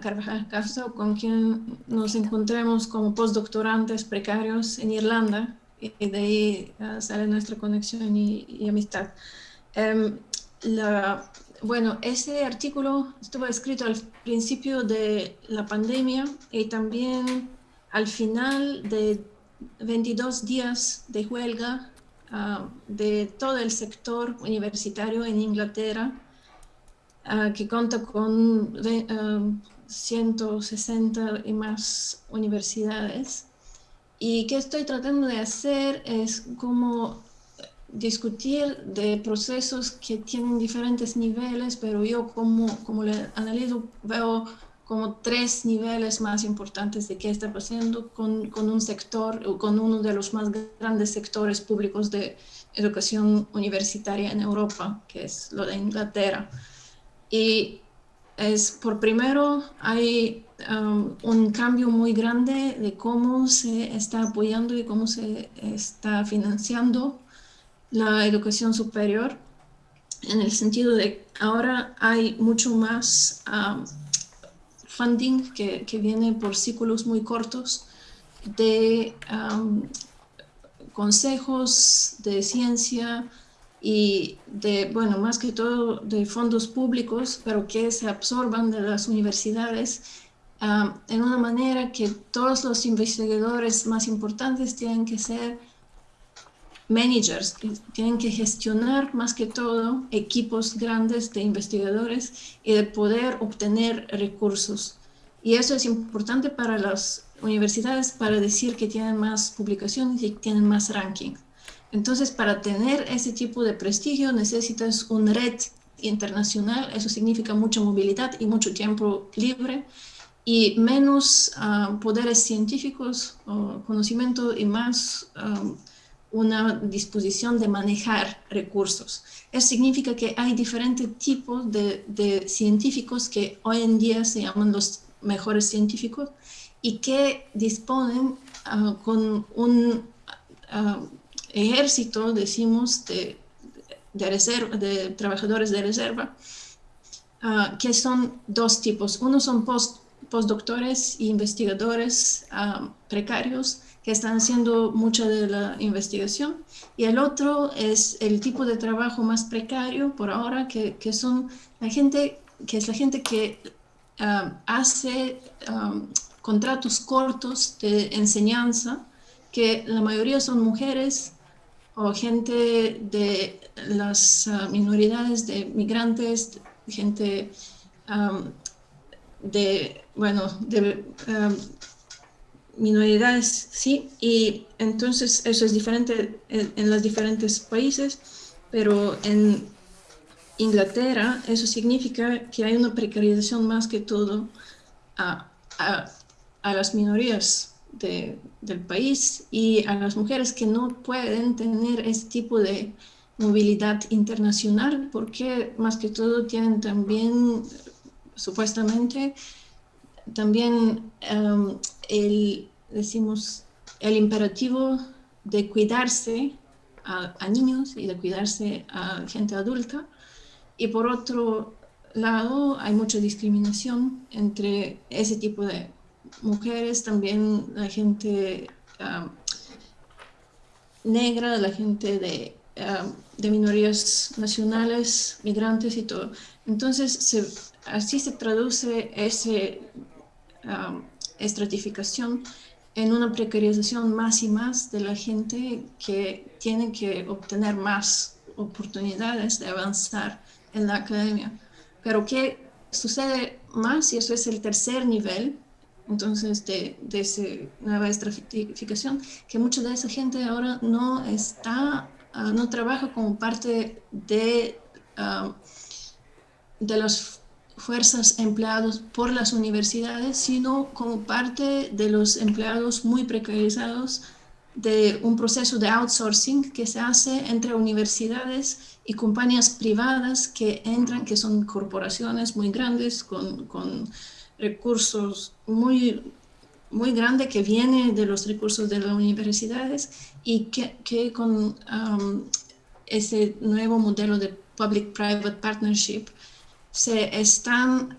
Carvajal Castro, con quien nos encontramos como postdoctorantes precarios en Irlanda, y de ahí ah, sale nuestra conexión y, amistad. Em, bueno, ese artículo estuvo escrito al principio de la pandemia y también al final de 22 días de huelga ah, de todo el sector universitario en Inglaterra, ah, que cuenta con 160 ah, y más universidades. Y que estoy tratando de hacer es como discutir de procesos que tienen diferentes niveles, pero yo como, como le analizo veo como tres niveles más importantes de qué está pasando con, con un sector o con uno de los más grandes sectores públicos de educación universitaria en Europa, que es lo de Inglaterra. Y es por primero hay um, un cambio muy grande de cómo se está apoyando y cómo se está financiando la educación superior, en el sentido de ahora hay mucho más um, funding que, que viene por ciclos muy cortos de consejos de ciencia y de, bueno, más que todo de fondos públicos, pero que se absorban de las universidades en una manera que todos los investigadores más importantes tienen que ser managers, tienen que gestionar más que todo equipos grandes de investigadores y de poder obtener recursos. Y eso es importante para las universidades para decir que tienen más publicaciones y tienen más ranking. Entonces, para tener ese tipo de prestigio necesitas una red internacional, eso significa mucha movilidad y mucho tiempo libre y menos ah, poderes científicos o conocimiento y más ah, una disposición de manejar recursos. Eso significa que hay diferentes tipos de, científicos que hoy en día se llaman los mejores científicos y que disponen ah, con un ah, ejército, decimos, de, reserva, de trabajadores de reserva, ah, que son dos tipos. Uno son post, postdoctores e investigadores precarios que están haciendo mucha de la investigación y el otro es el tipo de trabajo más precario por ahora que, que son la gente que es la gente que ah, hace contratos cortos de enseñanza que la mayoría son mujeres o gente de las uh, minoridades de migrantes gente um, de bueno de minoridades, sí, y entonces eso es diferente en, los diferentes países, pero en Inglaterra eso significa que hay una precarización más que todo a, a, las minorías del país y a las mujeres que no pueden tener ese tipo de movilidad internacional porque más que todo tienen también supuestamente también em, el, decimos, el imperativo de cuidarse a, niños y de cuidarse a gente adulta. Y por otro lado, hay mucha discriminación entre ese tipo de mujeres, también la gente negra, la gente de, de, minorías nacionales, migrantes y todo. Entonces, así se traduce Um, estratificación en una precarización más y más de la gente que tiene que obtener más oportunidades de avanzar en la academia. Pero ¿qué sucede más? Y eso es el tercer nivel, entonces, de, de esa nueva estratificación, que mucha de esa gente ahora no está, uh, no trabaja como parte de, uh, de los fuerzas empleados por las universidades, sino como parte de los empleados muy precarizados de un proceso de outsourcing que se hace entre universidades y compañías privadas que entran, que son corporaciones muy grandes con recursos muy muy grande que viene de los recursos de las universidades y que, que con ese nuevo modelo de Public-Private Partnership se están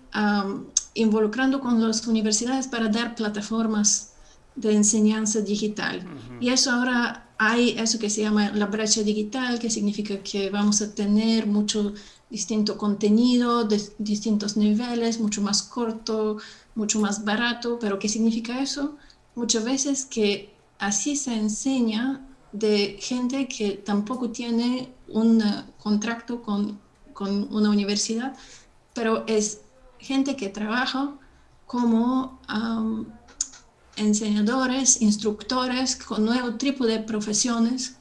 involucrando con las universidades para dar plataformas de enseñanza digital. Y eso ahora hay eso que se llama la brecha digital, que significa que vamos a tener mucho distinto contenido de distintos niveles, mucho más corto, mucho más barato, pero ¿qué significa eso? Muchas veces que así se enseña de gente que tampoco tiene un contrato con, con una universidad, pero es gente que trabaja como enseñadores, instructores con nuevo tipo de profesiones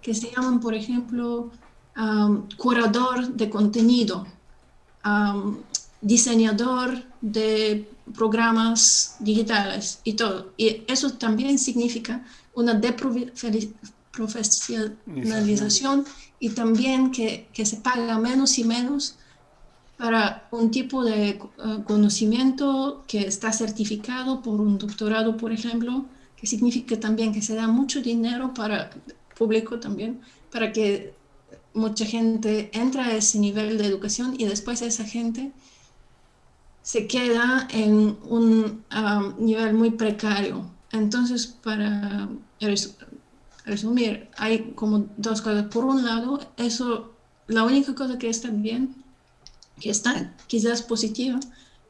que se llaman, por ejemplo, curador de contenido, diseñador de programas digitales y todo. Y eso también significa una deprofesionalización y también que, que se paga menos y menos para un tipo de eh, conocimiento que está certificado por un doctorado, por ejemplo, que significa también que se da mucho dinero para público también, para que mucha gente entra a ese nivel de educación y después esa gente se queda en un um, nivel muy precario. Entonces, para resumir, hay como dos cosas. Por un lado, eso, la única cosa que está bien que está quizás positiva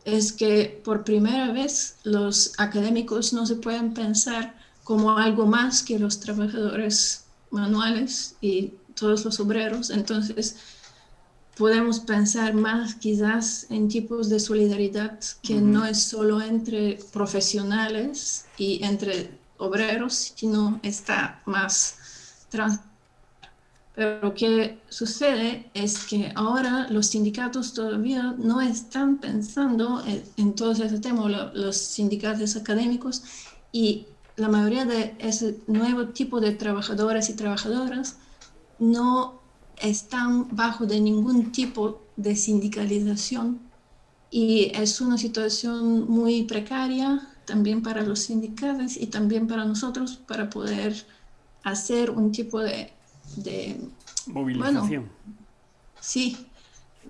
es que por primera vez los académicos no se pueden pensar como algo más que los trabajadores manuales y todos los obreros. Entonces, podemos pensar más quizás en tipos de solidaridad que no es solo entre profesionales y entre obreros, sino está más trans pero lo que sucede es que ahora los sindicatos todavía no están pensando en, todo ese tema, los sindicatos académicos, y la mayoría de ese nuevo tipo de trabajadores y trabajadoras no están bajo de ningún tipo de sindicalización y es una situación muy precaria también para los sindicatos y también para nosotros para poder hacer un tipo de de movilización. sí,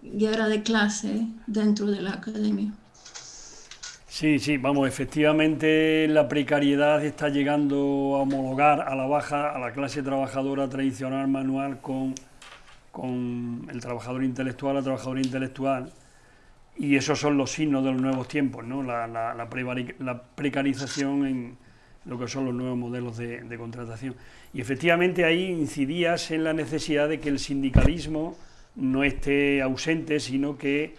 guerra de clase dentro de la academia. Sí, sí, vamos, efectivamente la precariedad está llegando a homologar a la baja a la clase trabajadora tradicional manual con, con el trabajador intelectual, la trabajadora intelectual, y esos son los signos de los nuevos tiempos, ¿no? la, la, la precarización en, lo que son los nuevos modelos de, contratación. Y efectivamente ahí incidías en la necesidad de que el sindicalismo no esté ausente, sino que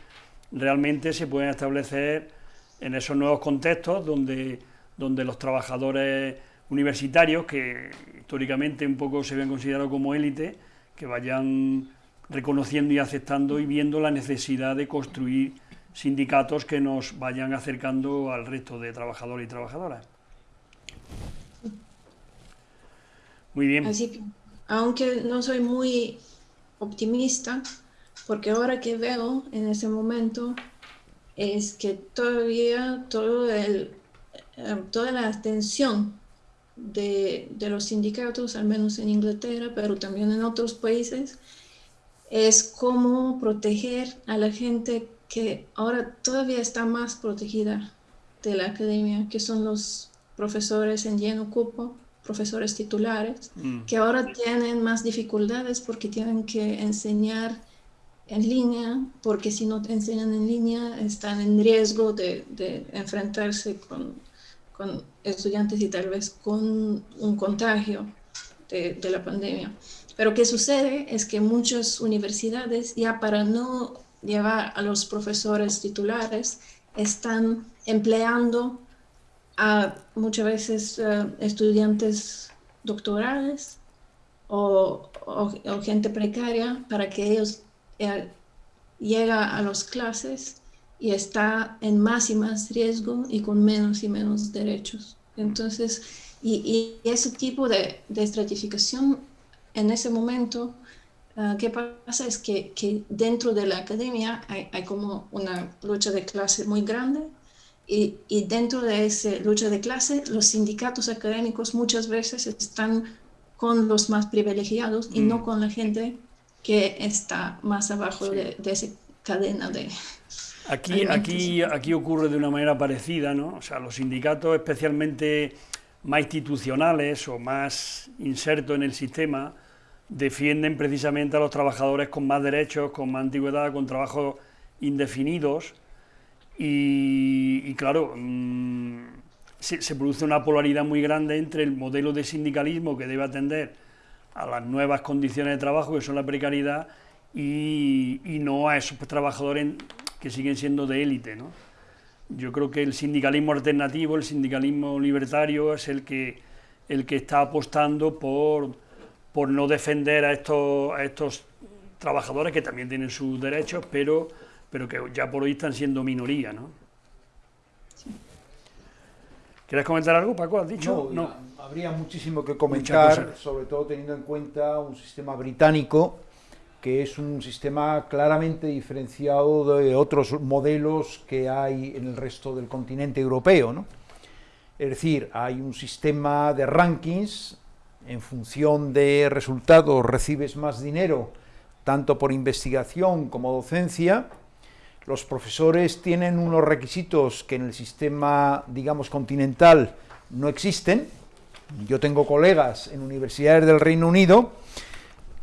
realmente se pueden establecer en esos nuevos contextos donde, donde los trabajadores universitarios, que históricamente un poco se ven considerados como élite, que vayan reconociendo y aceptando y viendo la necesidad de construir sindicatos que nos vayan acercando al resto de trabajadores y trabajadoras. Muy bien. Aunque no soy muy optimista, porque ahora que veo en ese momento es que todavía todo el, eh, toda la atención de, de, los sindicatos, al menos en Inglaterra, pero también en otros países, es cómo proteger a la gente que ahora todavía está más protegida de la academia, que son los profesores en lleno cupo, profesores titulares, mm. que ahora tienen más dificultades porque tienen que enseñar en línea, porque si no enseñan en línea están en riesgo de, enfrentarse con, estudiantes y tal vez con un contagio de, de la pandemia. Pero qué sucede es que muchas universidades ya para no llevar a los profesores titulares están empleando a muchas veces eh, estudiantes doctorales o, gente precaria para que ellos eh, lleguen a las clases y está en más y más riesgo y con menos y menos derechos. Entonces, y, ese tipo de, estratificación en ese momento, uh, ¿qué pasa? Es que, que, dentro de la academia hay, hay como una lucha de clase muy grande Y, y, dentro de esa lucha de clase, los sindicatos académicos muchas veces están con los más privilegiados y no mm. con la gente que está más abajo de, de, esa cadena de... Aquí, aquí, aquí ocurre de una manera parecida, ¿no? O sea, los sindicatos especialmente más institucionales o más insertos en el sistema defienden precisamente a los trabajadores con más derechos, con más antigüedad, con trabajos indefinidos y, claro, mm, se, produce una polaridad muy grande entre el modelo de sindicalismo que debe atender a las nuevas condiciones de trabajo, que son la precariedad, y, no a esos trabajadores que siguen siendo de élite. ¿no? Yo creo que el sindicalismo alternativo, el sindicalismo libertario, es el que, el que está apostando por, por no defender a estos, a estos trabajadores que también tienen sus derechos, pero pero que ya por hoy están siendo minoría, ¿no? ¿Quieres comentar algo, Paco? ¿Has dicho? No, habría muchísimo que comentar, sobre todo teniendo en cuenta un sistema británico que es un sistema claramente diferenciado de otros modelos que hay en el resto del continente europeo. ¿no? Es decir, hay un sistema de rankings, en función de resultados recibes más dinero, tanto por investigación como docencia, los profesores tienen unos requisitos que en el sistema, digamos, continental no existen. Yo tengo colegas en universidades del Reino Unido,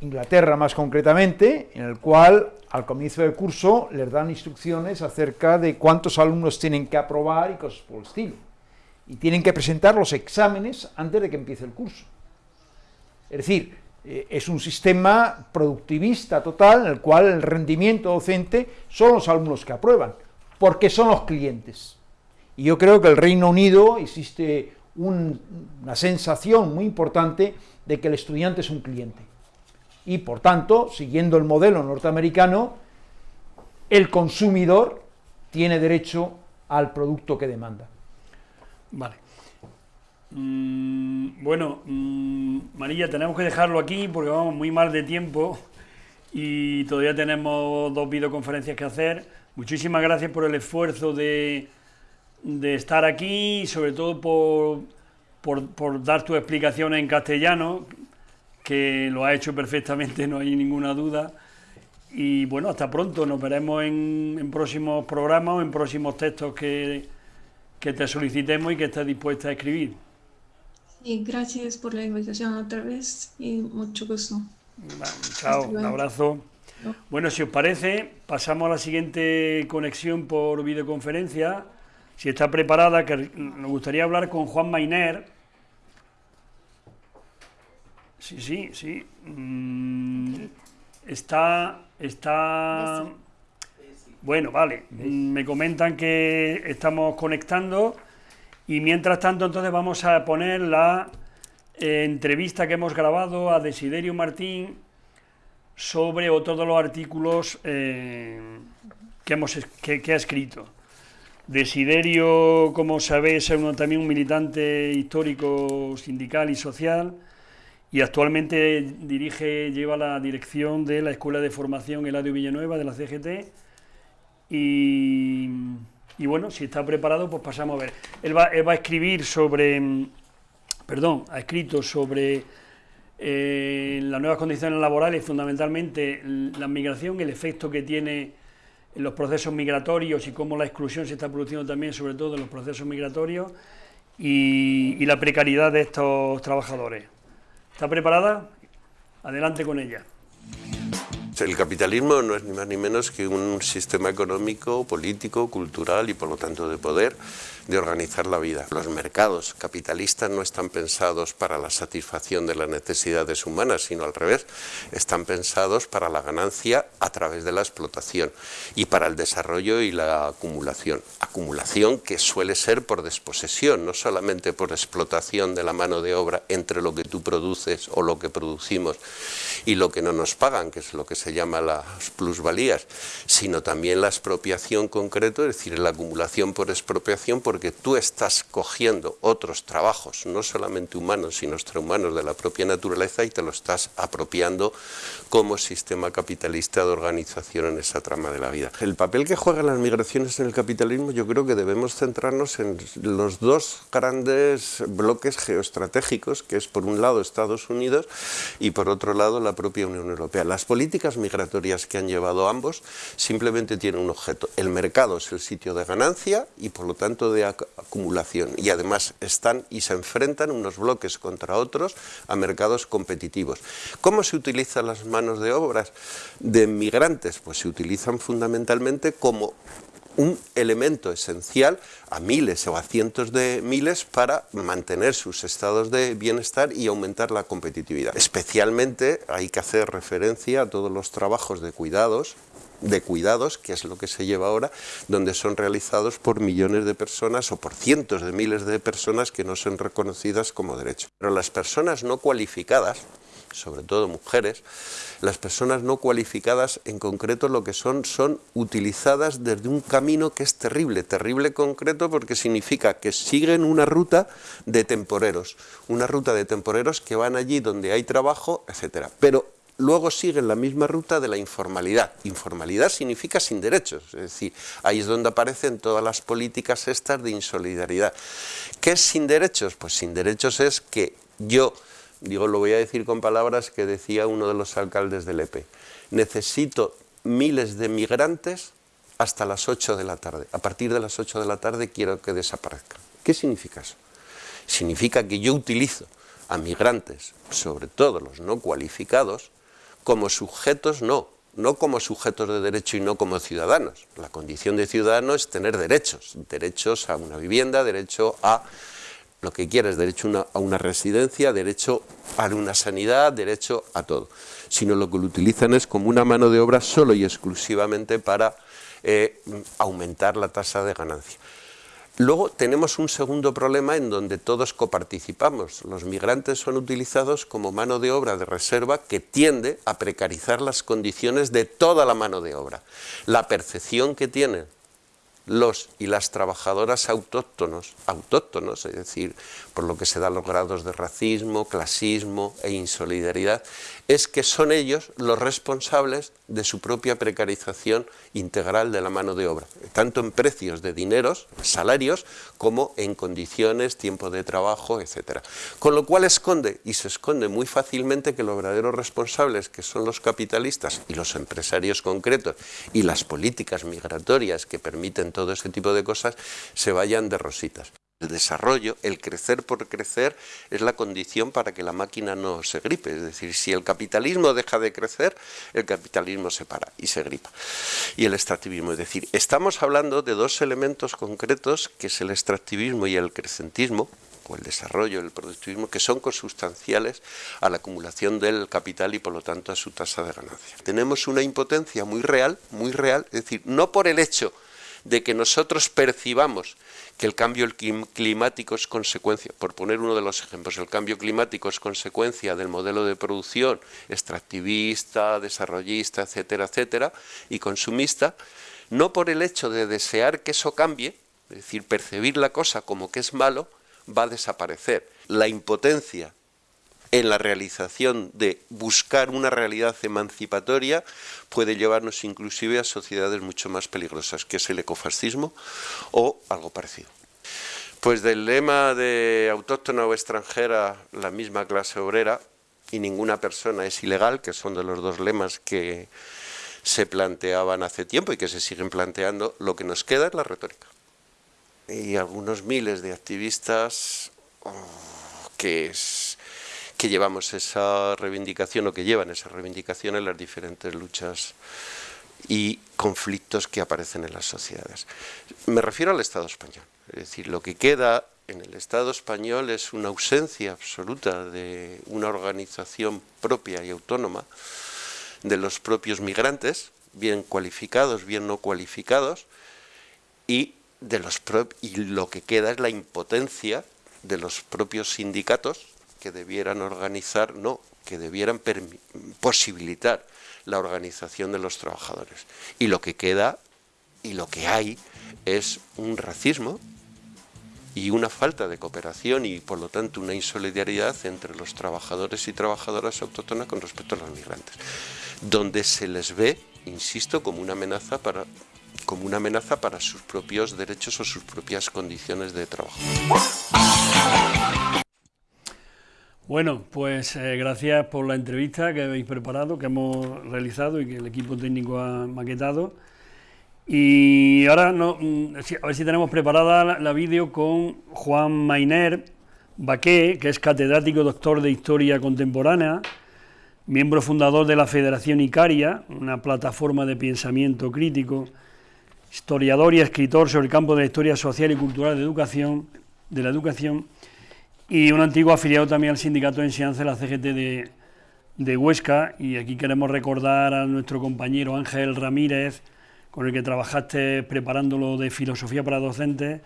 Inglaterra más concretamente, en el cual al comienzo del curso les dan instrucciones acerca de cuántos alumnos tienen que aprobar y cosas por el estilo. Y tienen que presentar los exámenes antes de que empiece el curso. Es decir, es un sistema productivista total en el cual el rendimiento docente son los alumnos que aprueban, porque son los clientes. Y yo creo que el Reino Unido existe una sensación muy importante de que el estudiante es un cliente. Y por tanto, siguiendo el modelo norteamericano, el consumidor tiene derecho al producto que demanda. Vale. Mm, bueno, mm, María, tenemos que dejarlo aquí porque vamos muy mal de tiempo y todavía tenemos dos videoconferencias que hacer. Muchísimas gracias por el esfuerzo de, de estar aquí y sobre todo por, dar tu explicación en castellano, que lo ha hecho perfectamente, no hay ninguna duda. Y bueno, hasta pronto, nos veremos en, en próximos programas o en próximos textos que, que te solicitemos y que estés dispuesta a escribir. Y gracias por la invitación otra vez y mucho gusto. chao, un abrazo. Bueno, si os parece, pasamos a la siguiente conexión por videoconferencia. Si está preparada, que nos gustaría hablar con Juan Mainer. Sí, sí, sí. Mm, está, está... Bueno, vale. Me comentan que estamos conectando. Y mientras tanto, entonces vamos a poner la eh, entrevista que hemos grabado a Desiderio Martín sobre otro de los artículos eh, que, ha escrito. Desiderio, como sabéis, es también un militante histórico, sindical y social, y actualmente dirige, lleva la dirección de la Escuela de Formación Eladio Villanueva de la CGT, y y bueno, si está preparado, pues pasamos a ver. Él va, a escribir sobre, mm, perdón, ha escrito sobre eh, las nuevas condiciones laborales, fundamentalmente la migración, el efecto que tiene en los procesos migratorios y cómo la exclusión se está produciendo también, sobre todo en los procesos migratorios, y la precariedad de estos trabajadores. ¿Está preparada? Adelante con ella. El capitalismo no es ni más ni menos que un sistema económico, político, cultural y por lo tanto de poder de organizar la vida. Los mercados capitalistas no están pensados para la satisfacción de las necesidades humanas, sino al revés, están pensados para la ganancia a través de la explotación y para el desarrollo y la acumulación. Acumulación que suele ser por desposesión, no solamente por explotación de la mano de obra entre lo que tú produces o lo que producimos y lo que no nos pagan, que es lo que se llama las plusvalías, sino también la expropiación concreto, es decir, la acumulación por expropiación, porque tú estás cogiendo otros trabajos, no solamente humanos, sino extrahumanos de la propia naturaleza y te lo estás apropiando como sistema capitalista de organización en esa trama de la vida. El papel que juegan las migraciones en el capitalismo yo creo que debemos centrarnos en los dos grandes bloques geoestratégicos, que es por un lado Estados Unidos y por otro lado la propia Unión Europea. Las políticas migratorias que han llevado ambos simplemente tienen un objeto. El mercado es el sitio de ganancia y por lo tanto de acumulación y además están y se enfrentan unos bloques contra otros a mercados competitivos. ¿Cómo se utilizan las manos de obras de migrantes? Pues se utilizan fundamentalmente como un elemento esencial a miles o a cientos de miles para mantener sus estados de bienestar y aumentar la competitividad. Especialmente hay que hacer referencia a todos los trabajos de cuidados de cuidados, que es lo que se lleva ahora, donde son realizados por millones de personas o por cientos de miles de personas que no son reconocidas como derecho. Pero las personas no cualificadas, sobre todo mujeres, las personas no cualificadas en concreto lo que son, son utilizadas desde un camino que es terrible, terrible concreto porque significa que siguen una ruta de temporeros, una ruta de temporeros que van allí donde hay trabajo, etcétera. Pero luego siguen la misma ruta de la informalidad. Informalidad significa sin derechos, es decir, ahí es donde aparecen todas las políticas estas de insolidaridad. ¿Qué es sin derechos? Pues sin derechos es que yo Digo, lo voy a decir con palabras que decía uno de los alcaldes del EPE. Necesito miles de migrantes hasta las 8 de la tarde. A partir de las 8 de la tarde quiero que desaparezcan. ¿Qué significa eso? Significa que yo utilizo a migrantes, sobre todo los no cualificados, como sujetos no, no como sujetos de derecho y no como ciudadanos. La condición de ciudadano es tener derechos, derechos a una vivienda, derecho a lo que quieras, derecho a una residencia, derecho a una sanidad, derecho a todo, sino lo que lo utilizan es como una mano de obra solo y exclusivamente para eh, aumentar la tasa de ganancia. Luego tenemos un segundo problema en donde todos coparticipamos. Los migrantes son utilizados como mano de obra de reserva que tiende a precarizar las condiciones de toda la mano de obra. La percepción que tienen los y las trabajadoras autóctonos, autóctonos, es decir, por lo que se dan los grados de racismo, clasismo e insolidaridad, es que son ellos los responsables de su propia precarización integral de la mano de obra, tanto en precios de dineros, salarios, como en condiciones, tiempo de trabajo, etc. Con lo cual esconde, y se esconde muy fácilmente, que los verdaderos responsables, que son los capitalistas y los empresarios concretos, y las políticas migratorias que permiten todo ese tipo de cosas, se vayan de rositas. El desarrollo, el crecer por crecer, es la condición para que la máquina no se gripe. Es decir, si el capitalismo deja de crecer, el capitalismo se para y se gripa. Y el extractivismo. Es decir, estamos hablando de dos elementos concretos, que es el extractivismo y el crecentismo, o el desarrollo, el productivismo, que son consustanciales a la acumulación del capital y por lo tanto a su tasa de ganancia. Tenemos una impotencia muy real, muy real, es decir, no por el hecho de que nosotros percibamos que el cambio climático es consecuencia, por poner uno de los ejemplos, el cambio climático es consecuencia del modelo de producción extractivista, desarrollista, etcétera, etcétera, y consumista, no por el hecho de desear que eso cambie, es decir, percibir la cosa como que es malo, va a desaparecer. La impotencia en la realización de buscar una realidad emancipatoria puede llevarnos inclusive a sociedades mucho más peligrosas, que es el ecofascismo o algo parecido. Pues del lema de autóctona o extranjera, la misma clase obrera, y ninguna persona es ilegal, que son de los dos lemas que se planteaban hace tiempo y que se siguen planteando, lo que nos queda es la retórica. Y algunos miles de activistas oh, que es, que llevamos esa reivindicación o que llevan esa reivindicación en las diferentes luchas y conflictos que aparecen en las sociedades. Me refiero al Estado español, es decir, lo que queda en el Estado español es una ausencia absoluta de una organización propia y autónoma de los propios migrantes, bien cualificados, bien no cualificados, y, de los y lo que queda es la impotencia de los propios sindicatos que debieran organizar, no, que debieran posibilitar la organización de los trabajadores. Y lo que queda y lo que hay es un racismo y una falta de cooperación y por lo tanto una insolidaridad entre los trabajadores y trabajadoras autóctonas con respecto a los migrantes, donde se les ve, insisto, como una amenaza para como una amenaza para sus propios derechos o sus propias condiciones de trabajo. Bueno, pues eh, gracias por la entrevista que habéis preparado, que hemos realizado y que el equipo técnico ha maquetado. Y ahora no, mm, a ver si tenemos preparada la, vídeo con Juan Mainer Baqué, que es catedrático doctor de Historia Contemporánea, miembro fundador de la Federación Icaria, una plataforma de pensamiento crítico, historiador y escritor sobre el campo de la historia social y cultural de, educación, de la educación, y un antiguo afiliado también al Sindicato de Enseñanza de la CGT de, de Huesca, y aquí queremos recordar a nuestro compañero Ángel Ramírez, con el que trabajaste preparándolo de filosofía para docentes,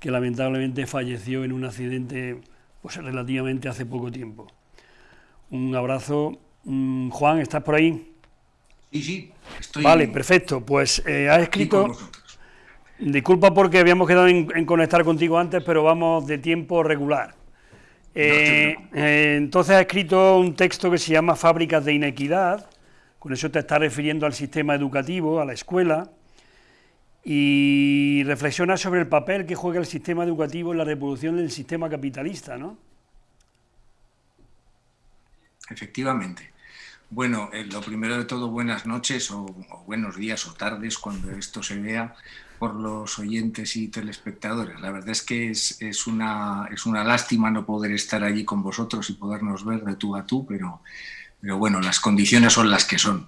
que lamentablemente falleció en un accidente pues, relativamente hace poco tiempo. Un abrazo. Mm, Juan, ¿estás por ahí? Sí, sí, estoy. Vale, perfecto. Pues eh, has escrito. Disculpa porque habíamos quedado en, conectar contigo antes, pero vamos de tiempo regular. Eh, eh, entonces has escrito un texto que se llama Fábricas de Inequidad, con eso te está refiriendo al sistema educativo, a la escuela, y reflexiona sobre el papel que juega el sistema educativo en la reproducción del sistema capitalista, ¿no? Efectivamente. Bueno, eh, lo primero de todo, buenas noches o, buenos días o tardes cuando esto se vea por los oyentes y telespectadores. La verdad es que es, es, una, es una lástima no poder estar allí con vosotros y podernos ver de tú a tú, pero pero bueno, las condiciones son las que son.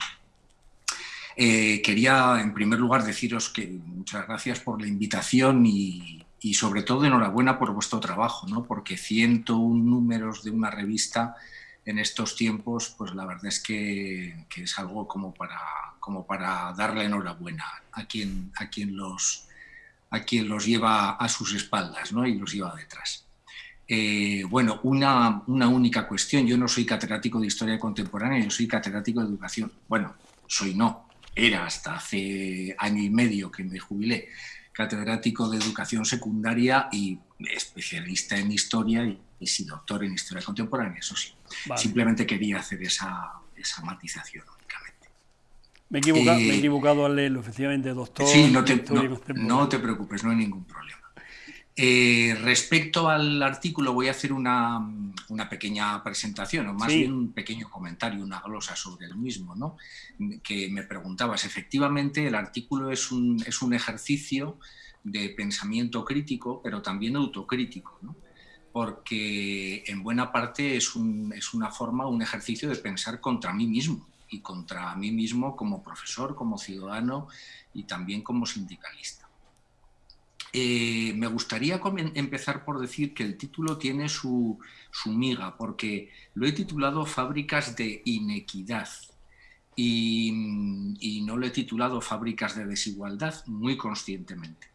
Eh, quería, en primer lugar, deciros que muchas gracias por la invitación y, sobre todo enhorabuena por vuestro trabajo, ¿no? porque 101 números de una revista en estos tiempos, pues la verdad es que, es algo como para, como para darle enhorabuena a quien, a, quien los, a quien los lleva a sus espaldas ¿no? y los lleva detrás. Eh, bueno, una, única cuestión. Yo no soy catedrático de Historia Contemporánea, yo soy catedrático de Educación. Bueno, soy no, era hasta hace año y medio que me jubilé catedrático de Educación Secundaria y especialista en Historia y, sí doctor en Historia Contemporánea, eso sí. Simplemente quería hacer esa, matización únicamente. Me he, eh, equivocado, al leerlo, efectivamente, doctor. Sí, no te preocupes, no hay ningún problema. Eh, respecto al artículo voy a hacer una, pequeña presentación, o más bien un pequeño comentario, una glosa sobre el mismo, ¿no? que me preguntabas. Efectivamente, el artículo es un, es un ejercicio de pensamiento crítico, pero también autocrítico, porque en buena parte es, un, es una forma, un ejercicio de pensar contra mí mismo, y contra mí mismo como profesor, como ciudadano y también como sindicalista. Eh, me gustaría empezar por decir que el título tiene su, miga, porque lo he titulado Fábricas de Inequidad y, no lo he titulado Fábricas de Desigualdad muy conscientemente,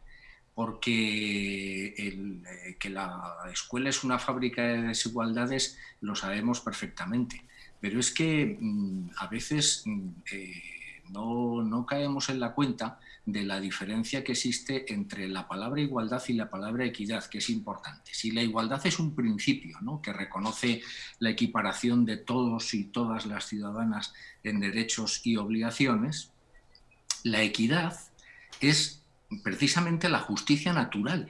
porque eh, que la escuela es una fábrica de desigualdades lo sabemos perfectamente, pero es que mm, a veces mm, eh, no, no caemos en la cuenta de la diferencia que existe entre la palabra igualdad y la palabra equidad, que es importante. Si la igualdad es un principio ¿no? que reconoce la equiparación de todos y todas las ciudadanas en derechos y obligaciones, la equidad es precisamente la justicia natural.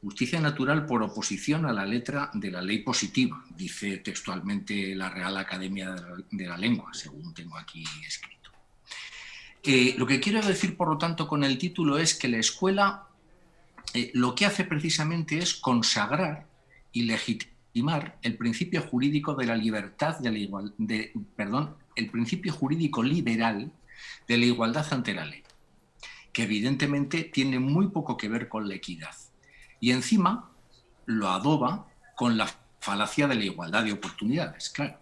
Justicia natural por oposición a la letra de la ley positiva, dice textualmente la Real Academia de la Lengua, según tengo aquí escrito lo que quiero decir, por lo tanto, con el título es que la escuela eh, lo que hace precisamente es consagrar y legitimar el principio jurídico de la libertad, de la igual, perdón, el principio jurídico liberal de la igualdad ante la ley, que evidentemente tiene muy poco que ver con la equidad. Y encima lo adoba con la falacia de la igualdad de oportunidades, claro.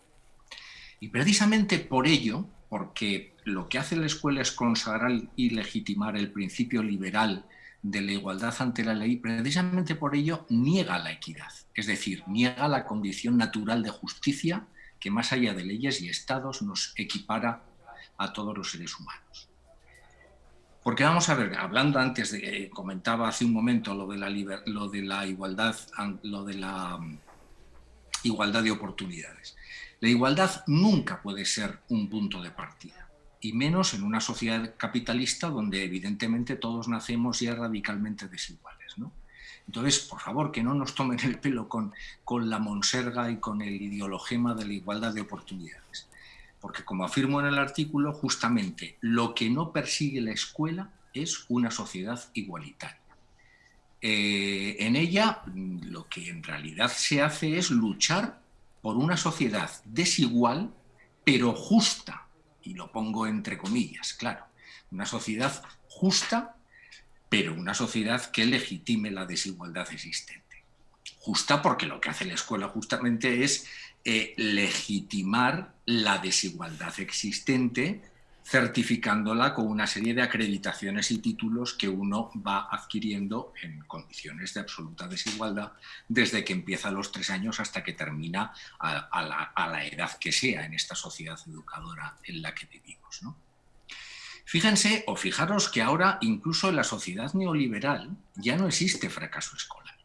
Y precisamente por ello, porque lo que hace la escuela es consagrar y legitimar el principio liberal de la igualdad ante la ley, precisamente por ello niega la equidad, es decir, niega la condición natural de justicia que más allá de leyes y estados nos equipara a todos los seres humanos. Porque vamos a ver, hablando antes de, que comentaba hace un momento lo de la, lo de la igualdad, lo de la mm, igualdad de oportunidades. La igualdad nunca puede ser un punto de partida, y menos en una sociedad capitalista donde evidentemente todos nacemos ya radicalmente desiguales. ¿no? Entonces, por favor, que no nos tomen el pelo con, con la monserga y con el ideologema de la igualdad de oportunidades. Porque como afirmo en el artículo, justamente lo que no persigue la escuela es una sociedad igualitaria. Eh, en ella lo que en realidad se hace es luchar por una sociedad desigual, pero justa, y lo pongo entre comillas, claro, una sociedad justa, pero una sociedad que legitime la desigualdad existente. Justa porque lo que hace la escuela justamente es eh, legitimar la desigualdad existente, certificándola con una serie de acreditaciones y títulos que uno va adquiriendo en condiciones de absoluta desigualdad desde que empieza los tres años hasta que termina a, la, edad que sea en esta sociedad educadora en la que vivimos. Fíjense o fijaros que ahora incluso en la sociedad neoliberal ya no existe fracaso escolar.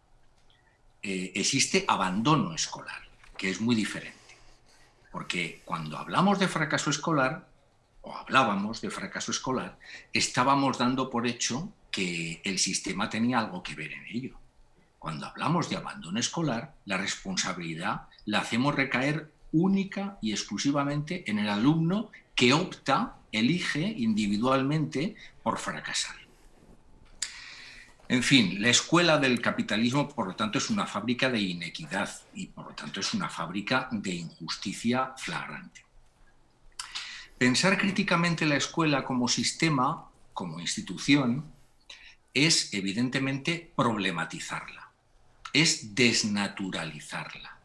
Eh, existe abandono escolar que es muy diferente. Porque cuando hablamos de fracaso escolar, o hablábamos de fracaso escolar, estábamos dando por hecho que el sistema tenía algo que ver en ello. Cuando hablamos de abandono escolar, la responsabilidad la hacemos recaer única y exclusivamente en el alumno que opta, elige individualmente por fracasar. En fin, la escuela del capitalismo, por lo tanto, es una fábrica de inequidad y, por lo tanto, es una fábrica de injusticia flagrante. Pensar críticamente la escuela como sistema, como institución, es evidentemente problematizarla, es desnaturalizarla.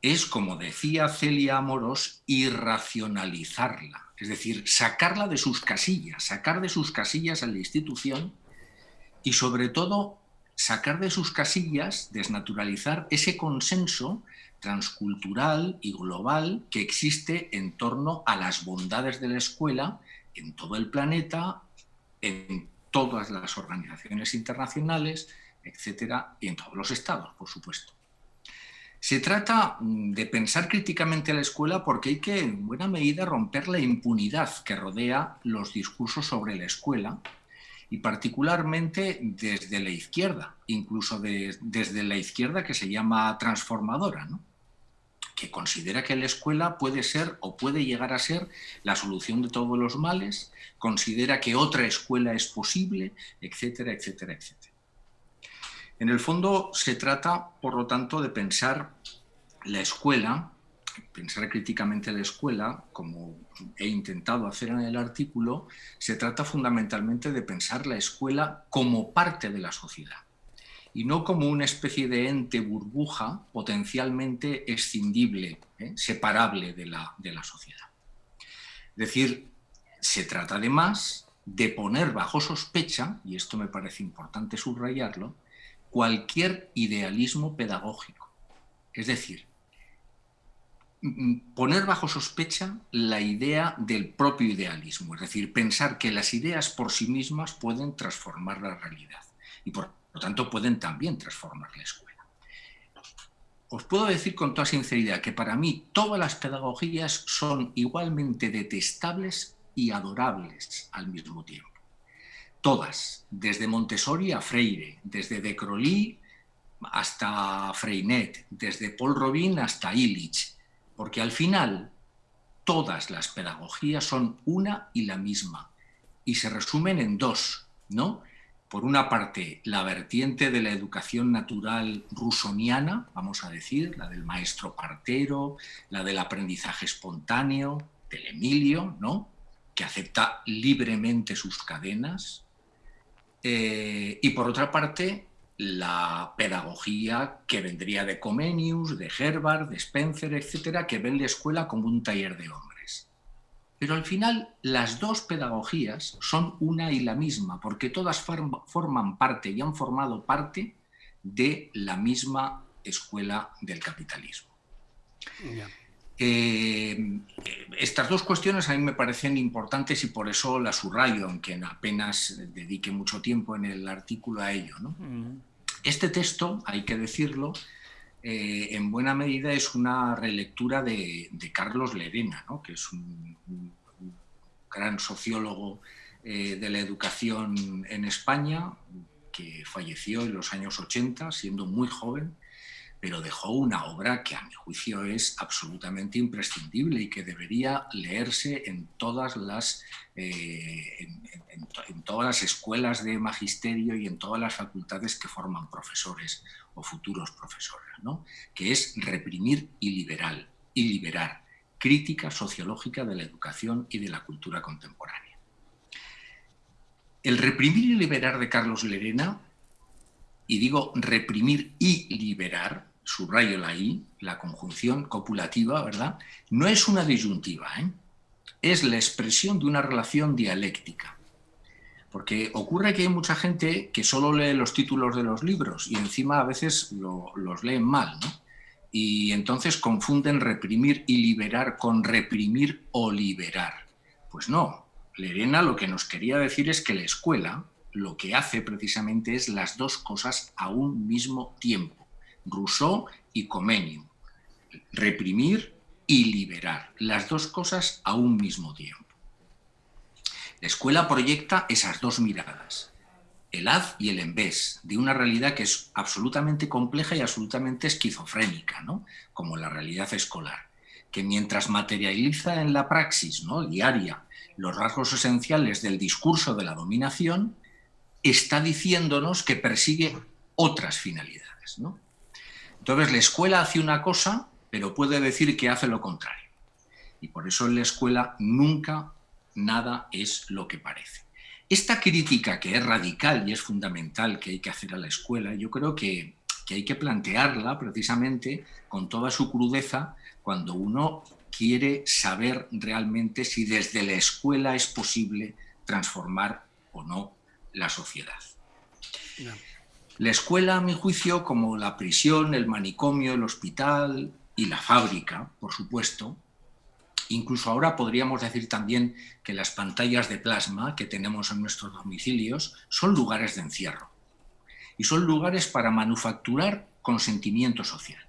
Es, como decía Celia Amoros, irracionalizarla, es decir, sacarla de sus casillas, sacar de sus casillas a la institución y sobre todo sacar de sus casillas, desnaturalizar ese consenso transcultural y global que existe en torno a las bondades de la escuela en todo el planeta, en todas las organizaciones internacionales, etcétera, y en todos los estados, por supuesto. Se trata mm, de pensar críticamente a la escuela porque hay que, en buena medida, romper la impunidad que rodea los discursos sobre la escuela y particularmente desde la izquierda, incluso desde la izquierda que se llama transformadora, que considera que la escuela puede ser o puede llegar a ser la solución de todos los males, considera que otra escuela es posible, etcétera, etcétera, etcétera. En el fondo se trata, por lo tanto, de pensar la escuela pensar críticamente la escuela, como he intentado hacer en el artículo, se trata fundamentalmente de pensar la escuela como parte de la sociedad y no como una especie de ente burbuja potencialmente escindible, ¿eh? separable de la, de la sociedad. Es decir, se trata además de poner bajo sospecha, y esto me parece importante subrayarlo, cualquier idealismo pedagógico. Es decir, poner bajo sospecha la idea del propio idealismo, es decir, pensar que las ideas por sí mismas pueden transformar la realidad y por lo tanto pueden también transformar la escuela. Os puedo decir con toda sinceridad que para mí todas las pedagogías son igualmente detestables y adorables al mismo tiempo. Todas, desde Montessori a Freire, desde De Crolí hasta Freinet, desde Paul Robin hasta Illich, porque al final todas las pedagogías son una y la misma y se resumen en dos, ¿no? Por una parte, la vertiente de la educación natural rusoniana, vamos a decir, la del maestro partero, la del aprendizaje espontáneo, del Emilio, ¿no? que acepta libremente sus cadenas. Eh, y por otra parte, la pedagogía que vendría de Comenius, de Herbert, de Spencer, etcétera, que ven la escuela como un taller de hombres. Pero al final las dos pedagogías son una y la misma, porque todas forman parte y han formado parte de la misma escuela del capitalismo. Eh, estas dos cuestiones a mí me parecen importantes y por eso las subrayo, aunque apenas dedique mucho tiempo en el artículo a ello. Este texto, hay que decirlo, eh, en buena medida es una relectura de, Carlos Lerena, que es un, gran sociólogo eh, de la educación en España, que falleció en los años 80, siendo muy joven, pero dejó una obra que a mi juicio es absolutamente imprescindible y que debería leerse en todas las, eh, en, todas las escuelas de magisterio y en todas las facultades que forman profesores o futuros profesores, ¿no? que es reprimir y liberar, y liberar, crítica sociológica de la educación y de la cultura contemporánea. El reprimir y liberar de Carlos Lerena, y digo reprimir y liberar, subrayo la I, la conjunción copulativa, ¿verdad? No es una disyuntiva, ¿eh? es la expresión de una relación dialéctica. Porque ocurre que hay mucha gente que solo lee los títulos de los libros y encima a veces los leen mal, ¿no? Y entonces confunden reprimir y liberar con reprimir o liberar. Pues no, Lerena lo que nos quería decir es que la escuela lo que hace precisamente es las dos cosas a un mismo tiempo Rousseau y Comenius. Reprimir y liberar, las dos cosas a un mismo tiempo. La escuela proyecta esas dos miradas, el haz y el en vez, de una realidad que es absolutamente compleja y absolutamente esquizofrénica, ¿no? como la realidad escolar, que mientras materializa en la praxis ¿no? diaria los rasgos esenciales del discurso de la dominación, está diciéndonos que persigue otras finalidades. ¿no? Entonces la escuela hace una cosa, pero puede decir que hace lo contrario. Y por eso en la escuela nunca nada es lo que parece. Esta crítica que es radical y es fundamental que hay que hacer a la escuela, yo creo que, hay que plantearla precisamente con toda su crudeza cuando uno quiere saber realmente si desde la escuela es posible transformar o no la sociedad. La escuela, a mi juicio, como la prisión, el manicomio, el hospital y la fábrica, por supuesto, incluso ahora podríamos decir también que las pantallas de plasma que tenemos en nuestros domicilios son lugares de encierro y son lugares para manufacturar consentimiento social.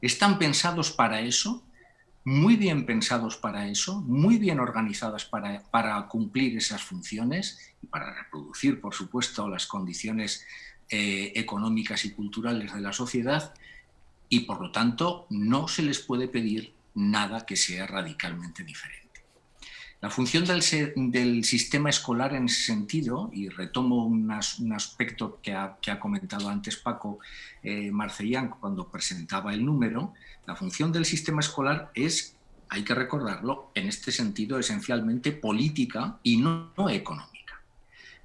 Están pensados para eso, muy bien pensados para eso, muy bien organizadas para, para cumplir esas funciones y para reproducir, por supuesto, las condiciones eh, económicas y culturales de la sociedad y por lo tanto no se les puede pedir nada que sea radicalmente diferente. La función del, sistema escolar en ese sentido, y retomo un aspecto que ha, comentado antes Paco eh, Marcellán cuando presentaba el número, la función del sistema escolar es, hay que recordarlo, en este sentido esencialmente política y no económica.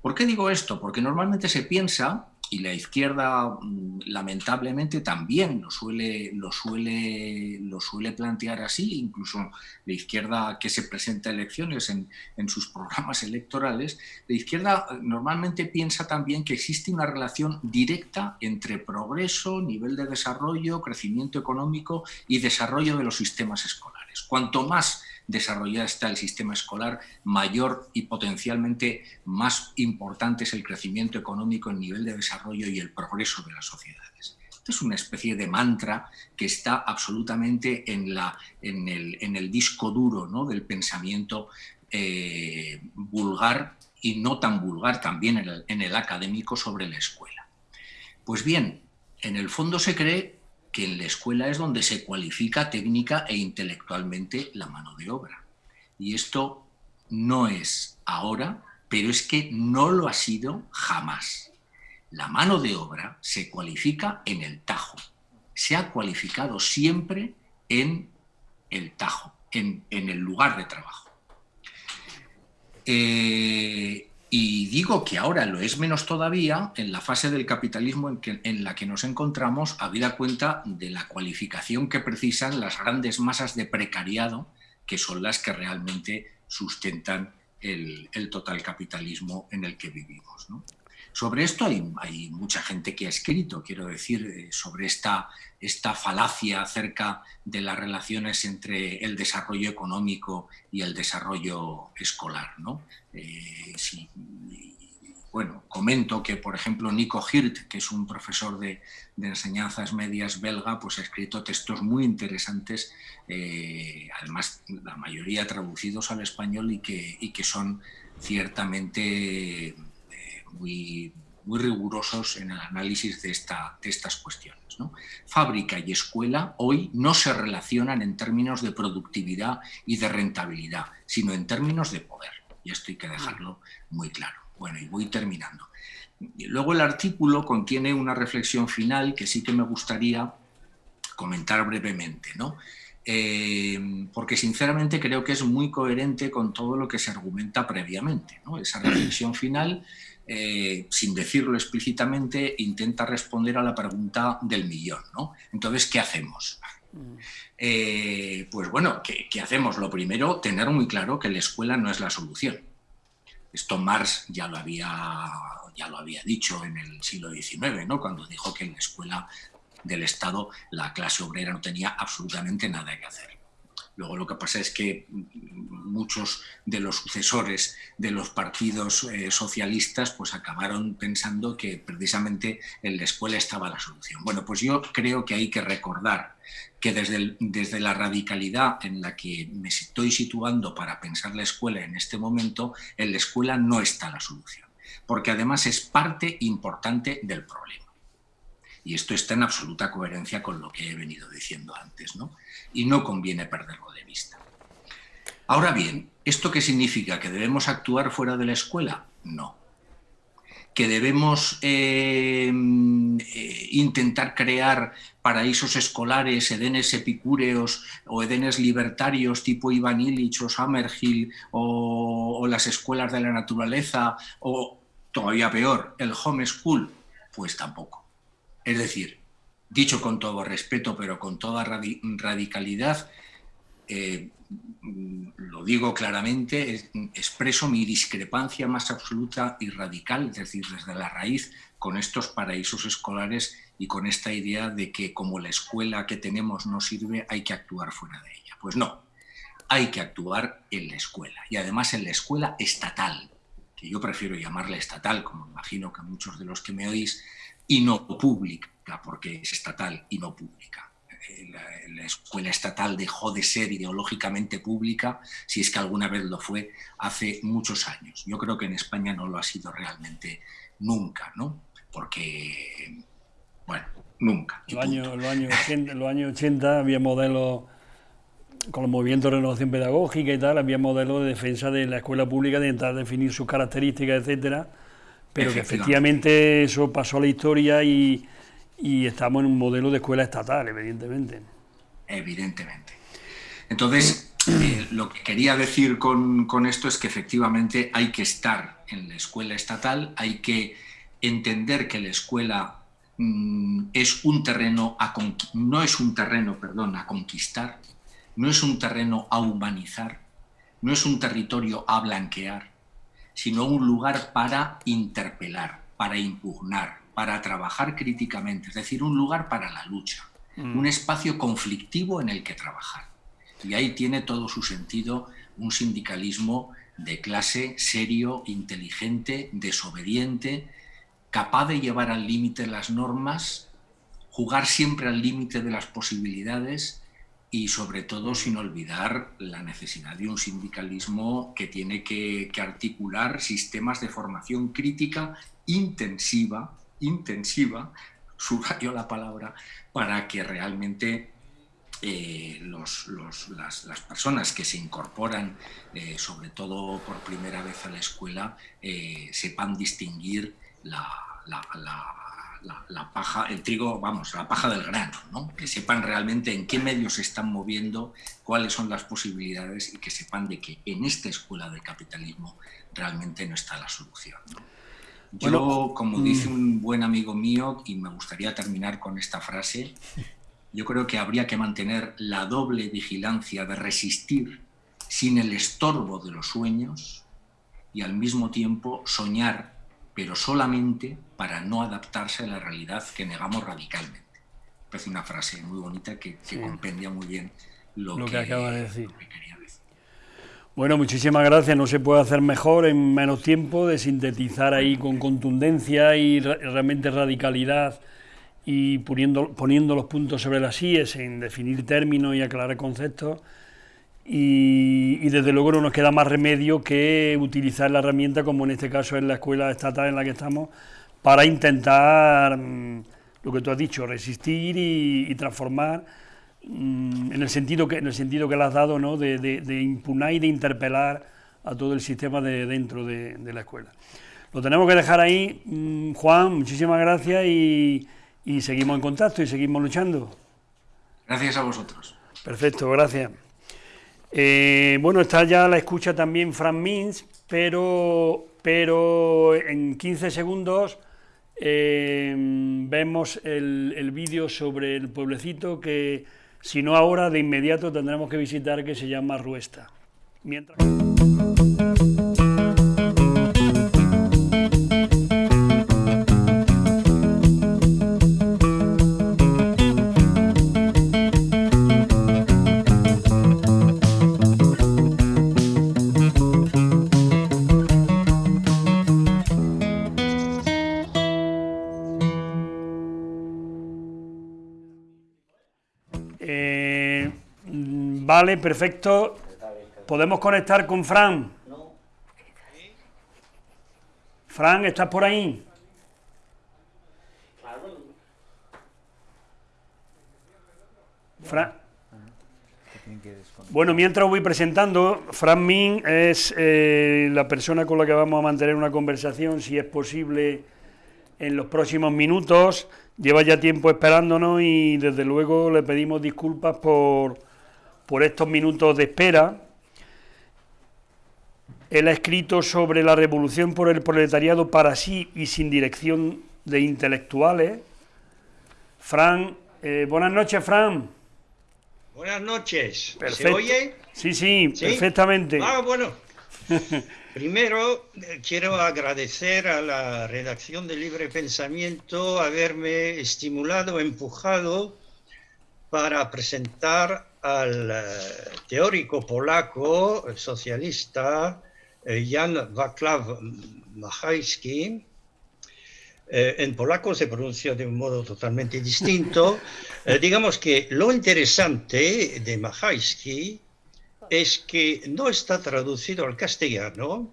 ¿Por qué digo esto? Porque normalmente se piensa y la izquierda mm, lamentablemente también lo suele, lo, suele, lo suele plantear así, incluso la izquierda que se presenta a elecciones en, en, sus programas electorales, la izquierda eh, normalmente piensa también que existe una relación directa entre progreso, nivel de desarrollo, crecimiento económico y desarrollo de los sistemas escolares. Cuanto más desarrollada está el sistema escolar, mayor y potencialmente más importante es el crecimiento económico, el nivel de desarrollo y el progreso de las sociedades. Es una especie de mantra que está absolutamente en, la, en, el, disco duro ¿no? del pensamiento eh, vulgar y no tan vulgar también en el, en el académico sobre la escuela. Pues bien, en el fondo se cree que en la escuela es donde se cualifica técnica e intelectualmente la mano de obra. Y esto no es ahora, pero es que no lo ha sido jamás. La mano de obra se cualifica en el tajo. Se ha cualificado siempre en el tajo, en, el lugar de trabajo. Eh, y digo que ahora lo es menos todavía en la fase del capitalismo en, la que nos encontramos, habida cuenta de la cualificación que precisan las grandes masas de precariado, que son las que realmente sustentan el, total capitalismo en el que vivimos. Sobre esto hay, mucha gente que ha escrito, quiero decir, eh, sobre esta, esta falacia acerca de las relaciones entre el desarrollo económico y el desarrollo escolar. ¿no? Eh, bueno, comento que, por ejemplo, Nico Hirt, que es un profesor de, enseñanzas medias belga, pues ha escrito textos muy interesantes, eh, además la mayoría traducidos al español y que, y que son ciertamente muy, rigurosos en el análisis de, esta, de estas cuestiones. Fábrica y escuela hoy no se relacionan en términos de productividad y de rentabilidad, sino en términos de poder. Y esto hay que dejarlo muy claro. Bueno, y voy terminando. Luego el artículo contiene una reflexión final que sí que me gustaría comentar brevemente, ¿no? Eh, porque sinceramente creo que es muy coherente con todo lo que se argumenta previamente. Esa reflexión final, eh, sin decirlo explícitamente, intenta responder a la pregunta del millón. ¿no? Entonces, ¿qué hacemos? Mm. Eh, pues bueno, ¿qué, ¿qué hacemos? Lo primero, tener muy claro que la escuela no es la solución. Esto Marx ya lo había, ya lo había dicho en el siglo XIX, ¿no? cuando dijo que en la escuela del Estado la clase obrera no tenía absolutamente nada que hacer. Luego lo que pasa es que muchos de los sucesores de los partidos eh, socialistas pues acabaron pensando que precisamente en la escuela estaba la solución. Bueno, pues yo creo que hay que recordar que desde, desde la radicalidad en la que me estoy situando para pensar la escuela en este momento, en la escuela no está la solución, porque además es parte importante del problema. Y esto está en absoluta coherencia con lo que he venido diciendo antes, ¿no? Y no conviene perderlo de vista. Ahora bien, ¿esto qué significa? ¿Que debemos actuar fuera de la escuela? No. ¿Que debemos eh, eh, intentar crear paraísos escolares, edenes epicúreos o edenes libertarios tipo Ivan Illich o Summerhill o, o las escuelas de la naturaleza o, todavía peor, el homeschool? Pues tampoco. Es decir, dicho con todo respeto, pero con toda radicalidad, eh, lo digo claramente, expreso mi discrepancia más absoluta y radical, es decir, desde la raíz, con estos paraísos escolares y con esta idea de que como la escuela que tenemos no sirve, hay que actuar fuera de ella. Pues no, hay que actuar en la escuela, y además en la escuela estatal, que yo prefiero llamarla estatal, como imagino que muchos de los que me oís, y no pública, porque es estatal y no pública. Eh, la, escuela estatal dejó de ser ideológicamente pública, si es que alguna vez lo fue, hace muchos años. Yo creo que en España no lo ha sido realmente nunca, ¿no? Porque, bueno, nunca. Los años, años 80, los años 80 había modelos con los movimientos de renovación pedagógica y tal, había modelos de defensa de la escuela pública, de intentar definir sus características, etcétera, pero que efectivamente eso pasó a la historia y, estamos en un modelo de escuela estatal, evidentemente. Evidentemente. Entonces, eh, lo que quería decir con, esto es que efectivamente hay que estar en la escuela estatal, hay que entender que la escuela mm, es un terreno a no es un terreno, perdón, a conquistar, no es un terreno a humanizar, no es un territorio a blanquear, sino un lugar para interpelar, para impugnar, para trabajar críticamente, es decir, un lugar para la lucha, mm. un espacio conflictivo en el que trabajar. Y ahí tiene todo su sentido un sindicalismo de clase serio, inteligente, desobediente, capaz de llevar al límite las normas, jugar siempre al límite de las posibilidades y sobre todo sin olvidar la necesidad de un sindicalismo que tiene que, articular sistemas de formación crítica intensiva, intensiva, subrayo la palabra, para que realmente eh, las, personas que se incorporan, eh, sobre todo por primera vez a la escuela, eh, sepan distinguir la, paja, el trigo, vamos, la paja del grano, ¿no? que sepan realmente en qué medios se están moviendo, cuáles son las posibilidades y que sepan de que en esta escuela del capitalismo realmente no está la solución. Yo, como mm. dice un buen amigo mío, y me gustaría terminar con esta frase, yo creo que habría que mantener la doble vigilancia de resistir sin el estorbo de los sueños y al mismo tiempo soñar pero solamente para no adaptarse a la realidad que negamos radicalmente. Parece una frase muy bonita que, compendia muy bien lo, que, acaba de decir. Bueno, muchísimas gracias. No se puede hacer mejor en menos tiempo de sintetizar ahí con contundencia y realmente radicalidad y poniendo, poniendo los puntos sobre las IES en definir términos y aclarar conceptos. Y, desde luego no nos queda más remedio que utilizar la herramienta, como en este caso es la escuela estatal en la que estamos, para intentar, mm, lo que tú has dicho, resistir y transformar Mm, en el sentido que en el sentido que le has dado ¿no? de, de, impugnar y de interpelar a todo el sistema de dentro de, la escuela. Lo tenemos que dejar ahí, mm, Juan, muchísimas gracias y, seguimos en contacto y seguimos luchando. Gracias a vosotros. Perfecto, gracias. Eh, bueno, está ya la escucha también Fran Mins, pero, pero en 15 segundos eh, vemos el, el vídeo sobre el pueblecito que si no ahora, de inmediato tendremos que visitar que se llama Ruesta. Mientras... Vale, perfecto. ¿Podemos conectar con Fran? Fran, ¿estás por ahí? Fran. Bueno, mientras voy presentando, Fran Min es eh, la persona con la que vamos a mantener una conversación, si es posible, en los próximos minutos. Lleva ya tiempo esperándonos y desde luego le pedimos disculpas por por estos minutos de espera. Él ha escrito sobre la revolución por el proletariado para sí y sin dirección de intelectuales. Fran, eh, buenas noches, Fran. Buenas noches. ¿Se oye? Sí, sí, perfectamente. Ah, bueno. Primero, eh, quiero agradecer a la redacción de Libre Pensamiento haberme estimulado, empujado para presentar al eh, teórico polaco eh, socialista eh, Jan Wacław Machajski. en polaco se pronuncia de un modo totalmente distinto. digamos que lo interesante de Machajski es que no está traducido al castellano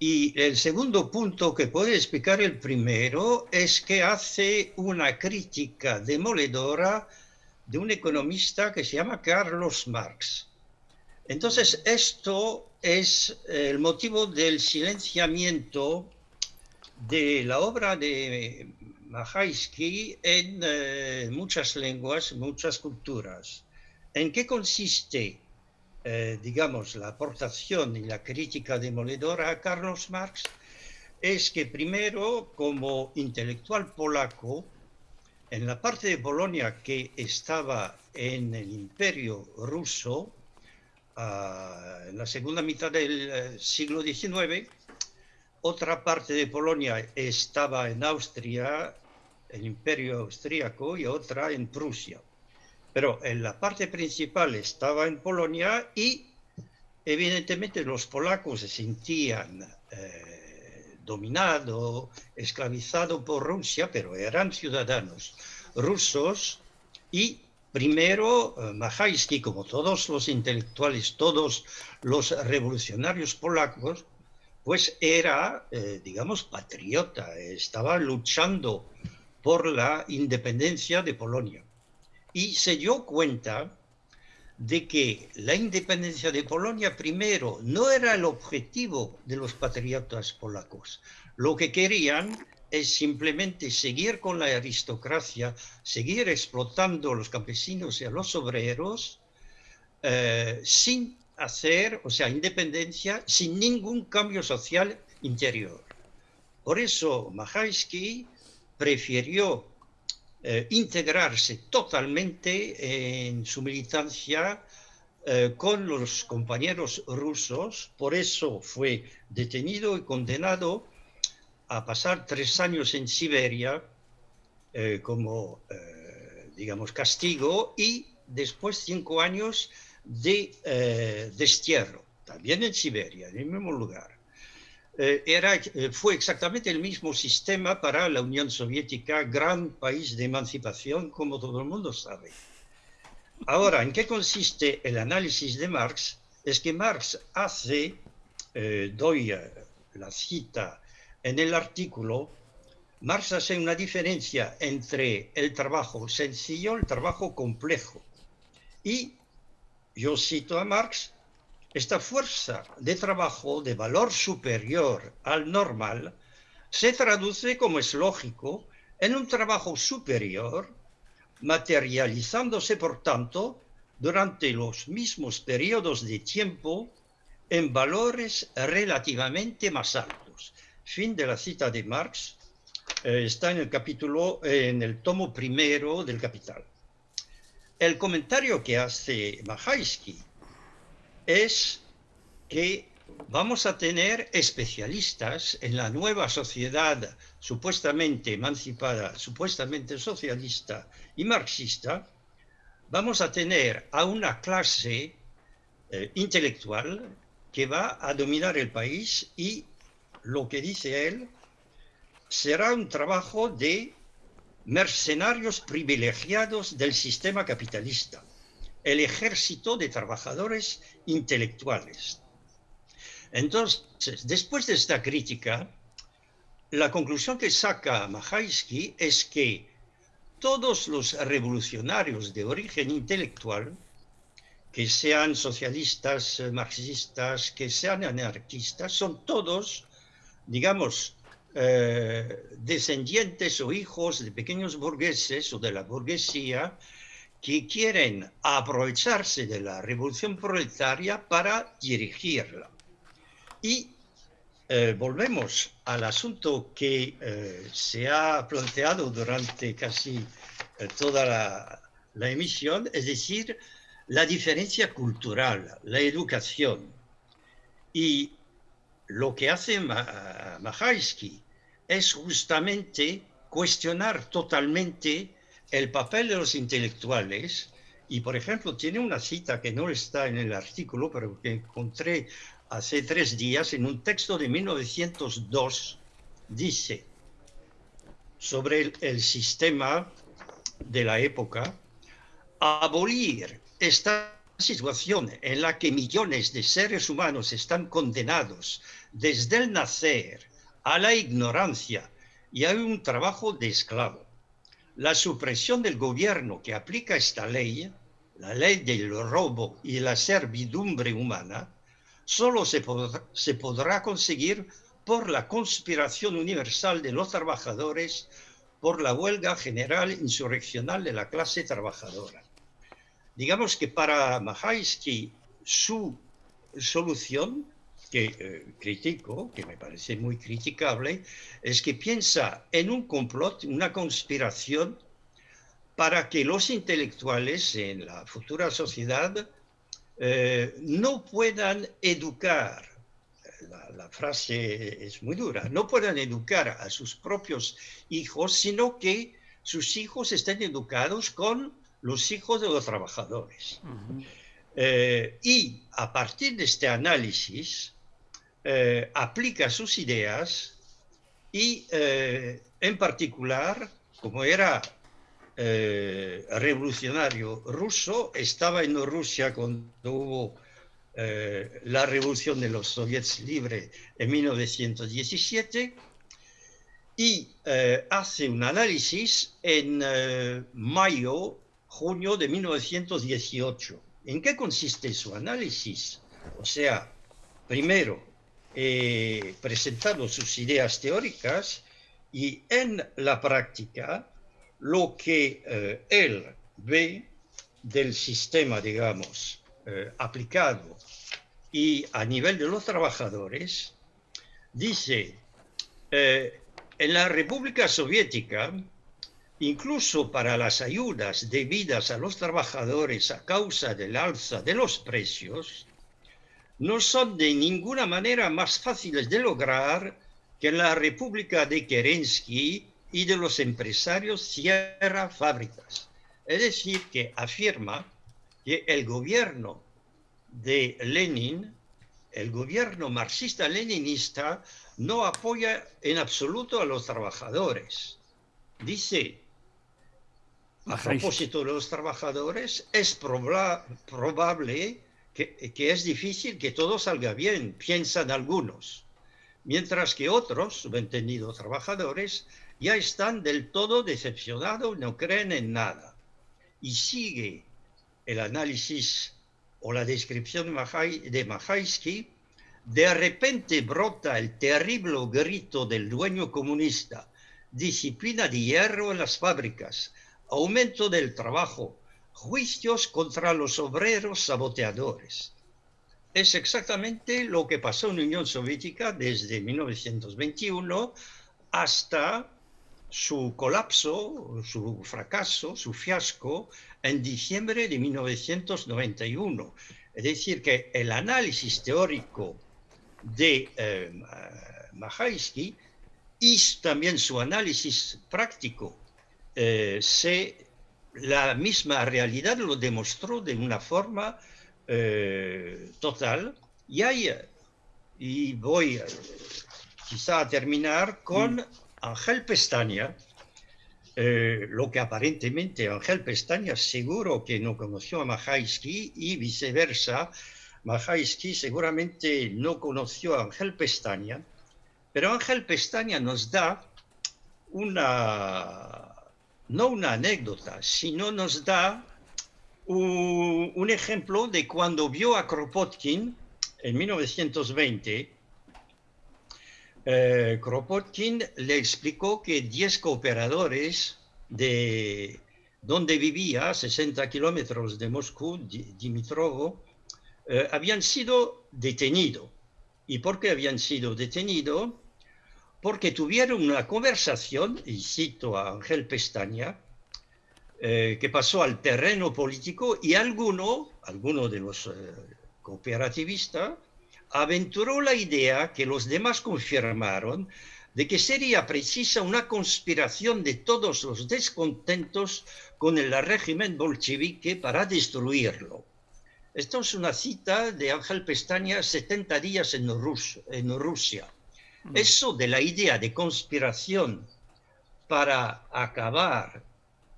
y el segundo punto que puede explicar el primero es que hace una crítica demoledora de un economista que se llama Carlos Marx. Entonces, esto es el motivo del silenciamiento de la obra de Mahaisky en eh, muchas lenguas, muchas culturas. ¿En qué consiste, eh, digamos, la aportación y la crítica demoledora a Carlos Marx? Es que primero, como intelectual polaco, en la parte de Polonia que estaba en el imperio ruso, ah, en la segunda mitad del eh, siglo XIX, otra parte de Polonia estaba en Austria, el imperio austríaco, y otra en Prusia. Pero en la parte principal estaba en Polonia y evidentemente los polacos se sentían eh, dominado, esclavizado por Rusia, pero eran ciudadanos rusos y primero eh, como todos los intelectuales, todos los revolucionarios polacos, pues era, eh, digamos, patriota, estaba luchando por la independencia de Polonia. Y se dio cuenta de que la independencia de Polonia primero no era el objetivo de los patriotas polacos. Lo que querían es simplemente seguir con la aristocracia, seguir explotando a los campesinos y a los obreros eh, sin hacer, o sea, independencia, sin ningún cambio social interior. Por eso Mahaisky prefirió eh, integrarse totalmente en su militancia eh, con los compañeros rusos, por eso fue detenido y condenado a pasar tres años en Siberia como, digamos, castigo y después cinco años de destierro, también en Siberia, en el mismo lugar. Eh, era, eh, fue exactamente el mismo sistema para la Unión Soviética, gran país de emancipación, como todo el mundo sabe. Ahora, ¿en qué consiste el análisis de Marx? Es que Marx hace, eh, doy la cita en el artículo, Marx hace una diferencia entre el trabajo sencillo el trabajo complejo. Y yo cito a Marx, esta fuerza de trabajo de valor superior al normal se traduce, como es lógico, en un trabajo superior, materializándose, por tanto, durante los mismos periodos de tiempo en valores relativamente más altos. Fin de la cita de Marx. Eh, está en el capítulo, en el tomo primero del Capital. El comentario que hace Mahaisky es que vamos a tener especialistas en la nueva sociedad supuestamente emancipada, supuestamente socialista y marxista, vamos a tener a una clase eh, intelectual que va a dominar el país y lo que dice él será un trabajo de mercenarios privilegiados del sistema capitalista el ejército de trabajadores intelectuales. Entonces, después de esta crítica, la conclusión que saca Mahaisky es que todos los revolucionarios de origen intelectual, que sean socialistas, marxistas, que sean anarquistas, son todos, digamos, eh, descendientes o hijos de pequeños burgueses o de la burguesía que quieren aprovecharse de la revolución proletaria para dirigirla. Y eh, volvemos al asunto que eh, se ha planteado durante casi eh, toda la, la, emisión, es decir, la diferencia cultural, la educación. Y lo que hace Mahaisky es justamente cuestionar totalmente el papel de los intelectuales, y por ejemplo tiene una cita que no está en el artículo, pero que encontré hace tres días en un texto de 1902, dice sobre el, el sistema de la época, abolir esta situación en la que millones de seres humanos están condenados desde el nacer a la ignorancia y a un trabajo de esclavo la supresión del gobierno que aplica esta ley, la ley del robo y la servidumbre humana, solo se podrá, se podrá conseguir por la conspiración universal de los trabajadores, por la huelga general insurreccional de la clase trabajadora. Digamos que para Mahaisky su solución que eh, critico, que me parece muy criticable, es que piensa en un complot, una conspiración para que los intelectuales en la futura sociedad eh, no puedan educar, la, la, frase es muy dura, no puedan educar a sus propios hijos, sino que sus hijos estén educados con los hijos de los trabajadores. Uh -huh. eh, y a partir de este análisis, eh, aplica sus ideas y eh, en particular, como era eh, revolucionario ruso, estaba en Rusia cuando hubo la revolución de los soviets libres en 1917 y hace un análisis en mayo, junio de 1918. ¿En qué consiste su análisis? O sea, primero, eh, presentado sus ideas teóricas y en la práctica lo que eh, él ve del sistema, digamos, eh, aplicado y a nivel de los trabajadores, dice, eh, en la República Soviética, incluso para las ayudas debidas a los trabajadores a causa del alza de los precios, no son de ninguna manera más fáciles de lograr que la República de Kerensky y de los empresarios cierra fábricas. Es decir, que afirma que el gobierno de Lenin, el gobierno marxista-leninista, no apoya en absoluto a los trabajadores. Dice, a propósito de los trabajadores, es probable que, es difícil que todo salga bien, piensan algunos, mientras que otros, subentendidos trabajadores, ya están del todo decepcionados, no creen en nada. Y sigue el análisis o la descripción de Mahaisky, de repente brota el terrible grito del dueño comunista, disciplina de hierro en las fábricas, aumento del trabajo, juicios contra los obreros saboteadores. Es exactamente lo que pasó en la Unión Soviética desde 1921 hasta su colapso, su fracaso, su fiasco en diciembre de 1991. Es decir, que el análisis teórico de eh, y también su análisis práctico, eh, se, la misma realidad lo demostró de una forma eh, total. Y, hay, y voy quizá a terminar con mm. Ángel Pestaña, eh, lo que aparentemente Ángel Pestaña seguro que no conoció a Mahaisky y viceversa, Mahaisky seguramente no conoció a Ángel Pestaña, pero Ángel Pestaña nos da una, no una anécdota, sino nos da un, ejemplo de cuando vio a Kropotkin en 1920 eh, Kropotkin le explicó que 10 cooperadores de donde vivía, 60 kilómetros de Moscú, Dimitrovo, eh, habían sido detenidos. ¿Y por qué habían sido detenidos? Porque tuvieron una conversación, y cito a Ángel Pestaña, eh, que pasó al terreno político y alguno, alguno de los cooperativistas, aventuró la idea que los demás confirmaron de que sería precisa una conspiración de todos los descontentos con el régimen bolchevique para destruirlo. Esto es una cita de Ángel Pestaña, 70 días en, en Rusia. Mm. Eso de la idea de conspiración para acabar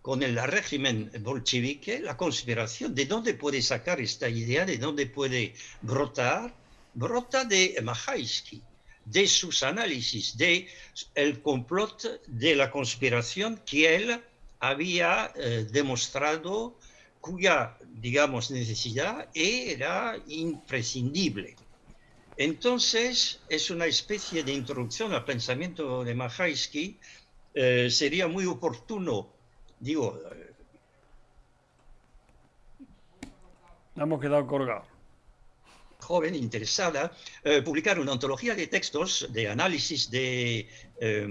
con el régimen bolchevique, la conspiración, ¿de dónde puede sacar esta idea? ¿De dónde puede brotar? brota de Mahaisky, de sus análisis, de el complot de la conspiración que él había eh, demostrado cuya, digamos, necesidad era imprescindible. Entonces, es una especie de introducción al pensamiento de Mahaisky. Eh, sería muy oportuno, digo... Eh, Hemos quedado colgados joven interesada eh, publicar una antología de textos de análisis de eh,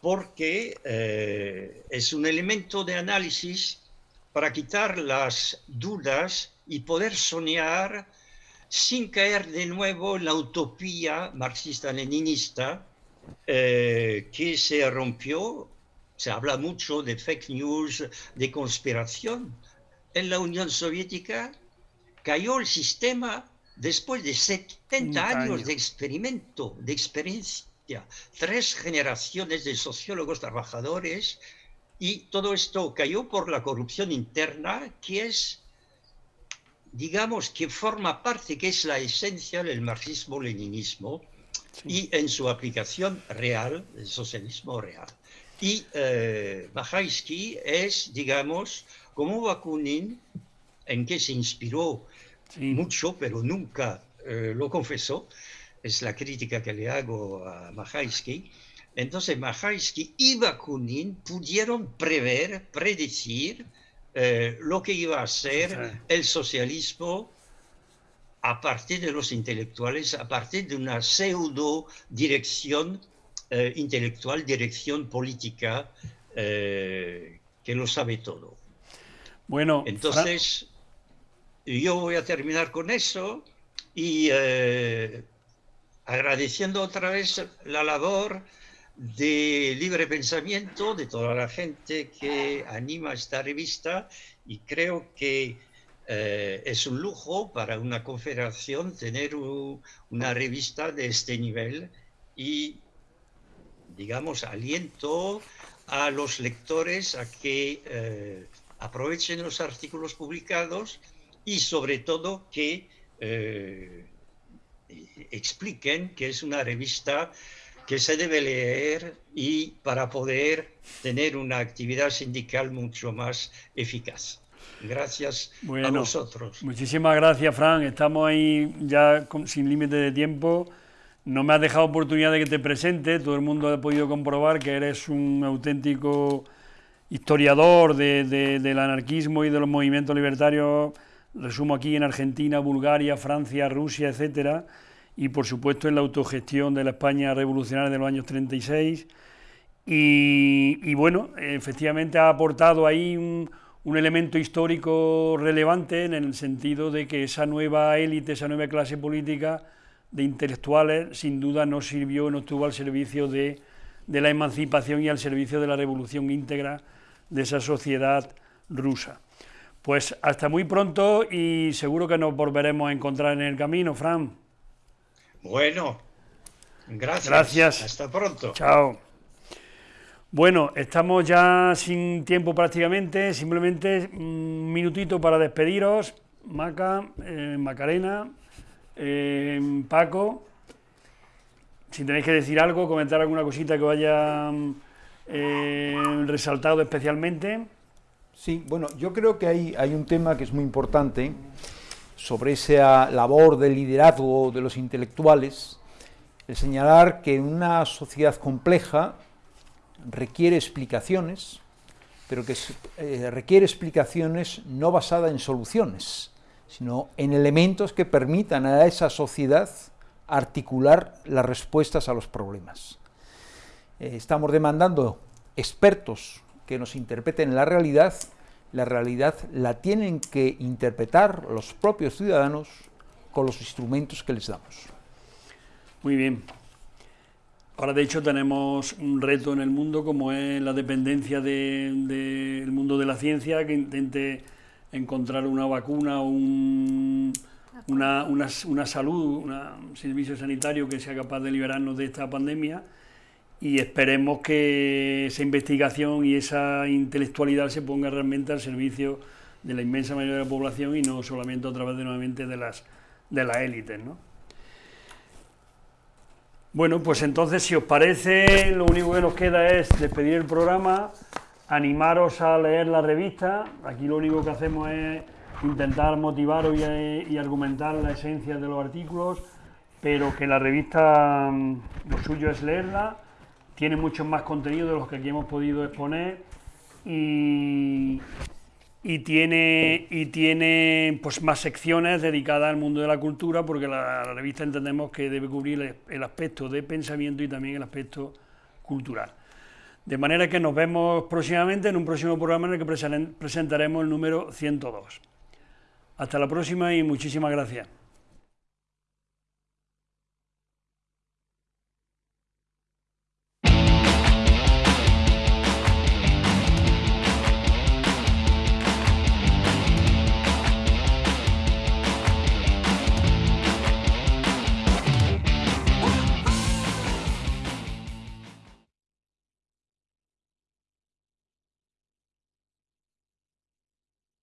porque eh, es un elemento de análisis para quitar las dudas y poder soñar sin caer de nuevo en la utopía marxista-leninista eh, que se rompió. Se habla mucho de fake news, de conspiración. En la Unión Soviética cayó el sistema después de 70 años de experimento, de experiencia, tres generaciones de sociólogos trabajadores, y todo esto cayó por la corrupción interna, que es, digamos, que forma parte, que es la esencia del marxismo-leninismo, y en su aplicación real, el socialismo real. Y eh, es, digamos, como Bakunin, en que se inspiró mucho, pero nunca eh, lo confesó. Es la crítica que le hago a Mahaisky. Entonces Mahaisky y Bakunin pudieron prever, predecir eh, lo que iba a ser el socialismo a partir de los intelectuales, a partir de una pseudo dirección eh, intelectual, dirección política que lo sabe todo. Bueno, entonces yo voy a terminar con eso y eh, agradeciendo otra vez la labor de libre pensamiento de toda la gente que anima esta revista y creo que eh, es un lujo para una confederación tener una revista de este nivel y, digamos, aliento a los lectores a que eh, aprovechen los artículos publicados y sobre todo que eh, expliquen que es una revista que se debe leer y para poder tener una actividad sindical mucho más eficaz. Gracias a vosotros. Muchísimas gracias, Fran. Estamos ahí ya sin límite de tiempo. No me has dejado oportunidad de que te presente. Todo el mundo ha podido comprobar que eres un auténtico historiador del anarquismo y de los movimientos libertarios. Resumo aquí en Argentina, Bulgaria, Francia, Rusia, etcétera. Y por supuesto en la autogestión de la España revolucionaria de los años 36. Y, y bueno, efectivamente ha aportado ahí un elemento histórico relevante en el sentido de que esa nueva élite, esa nueva clase política de intelectuales, sin duda no sirvió, no estuvo al servicio de, la emancipación y al servicio de la revolución íntegra de esa sociedad rusa. Pues hasta muy pronto y seguro que nos volveremos a encontrar en el camino, Fran. Bueno, gracias. Gracias. Hasta pronto. Chao. Bueno, estamos ya sin tiempo prácticamente, simplemente un minutito para despediros. Maca, eh, Macarena, eh, Paco, si tenéis que decir algo, comentar alguna cosita que os haya eh, resaltado especialmente. Sí, bueno, yo creo que hay, hay un tema que es muy importante sobre esa labor de liderazgo de los intelectuales, el señalar que una sociedad compleja requiere explicaciones, pero que eh, requiere explicaciones no basadas en soluciones, sino en elementos que permitan a esa sociedad articular las respuestas a los problemas. Eh, estamos demandando expertos que nos interpreten la realidad, la realidad la tienen que interpretar los propios ciudadanos con los instrumentos que les damos. Muy bien, Ahora, de hecho, tenemos un reto en el mundo como es la dependencia del mundo de la ciencia, que intente encontrar una vacuna o un, una, una, salud, un servicio sanitario que sea capaz de liberarnos de esta pandemia y esperemos que esa investigación y esa intelectualidad se ponga realmente al servicio de la inmensa mayoría de la población y no solamente a través de nuevamente de las, de las élites. ¿no? Bueno, pues entonces, si os parece, lo único que nos queda es despedir el programa, animaros a leer la revista. Aquí lo único que hacemos es intentar motivaros y, argumentar la esencia de los artículos, pero que la revista mm, lo suyo es leerla. Tiene mucho más contenido de los que aquí hemos podido exponer y, tiene, y tiene pues, más secciones dedicadas al mundo de la cultura, porque la, revista entendemos que debe cubrir el, aspecto de pensamiento y también el aspecto cultural. De manera que nos vemos próximamente en un próximo programa en el que presentaremos el número 102. Hasta la próxima y muchísimas gracias.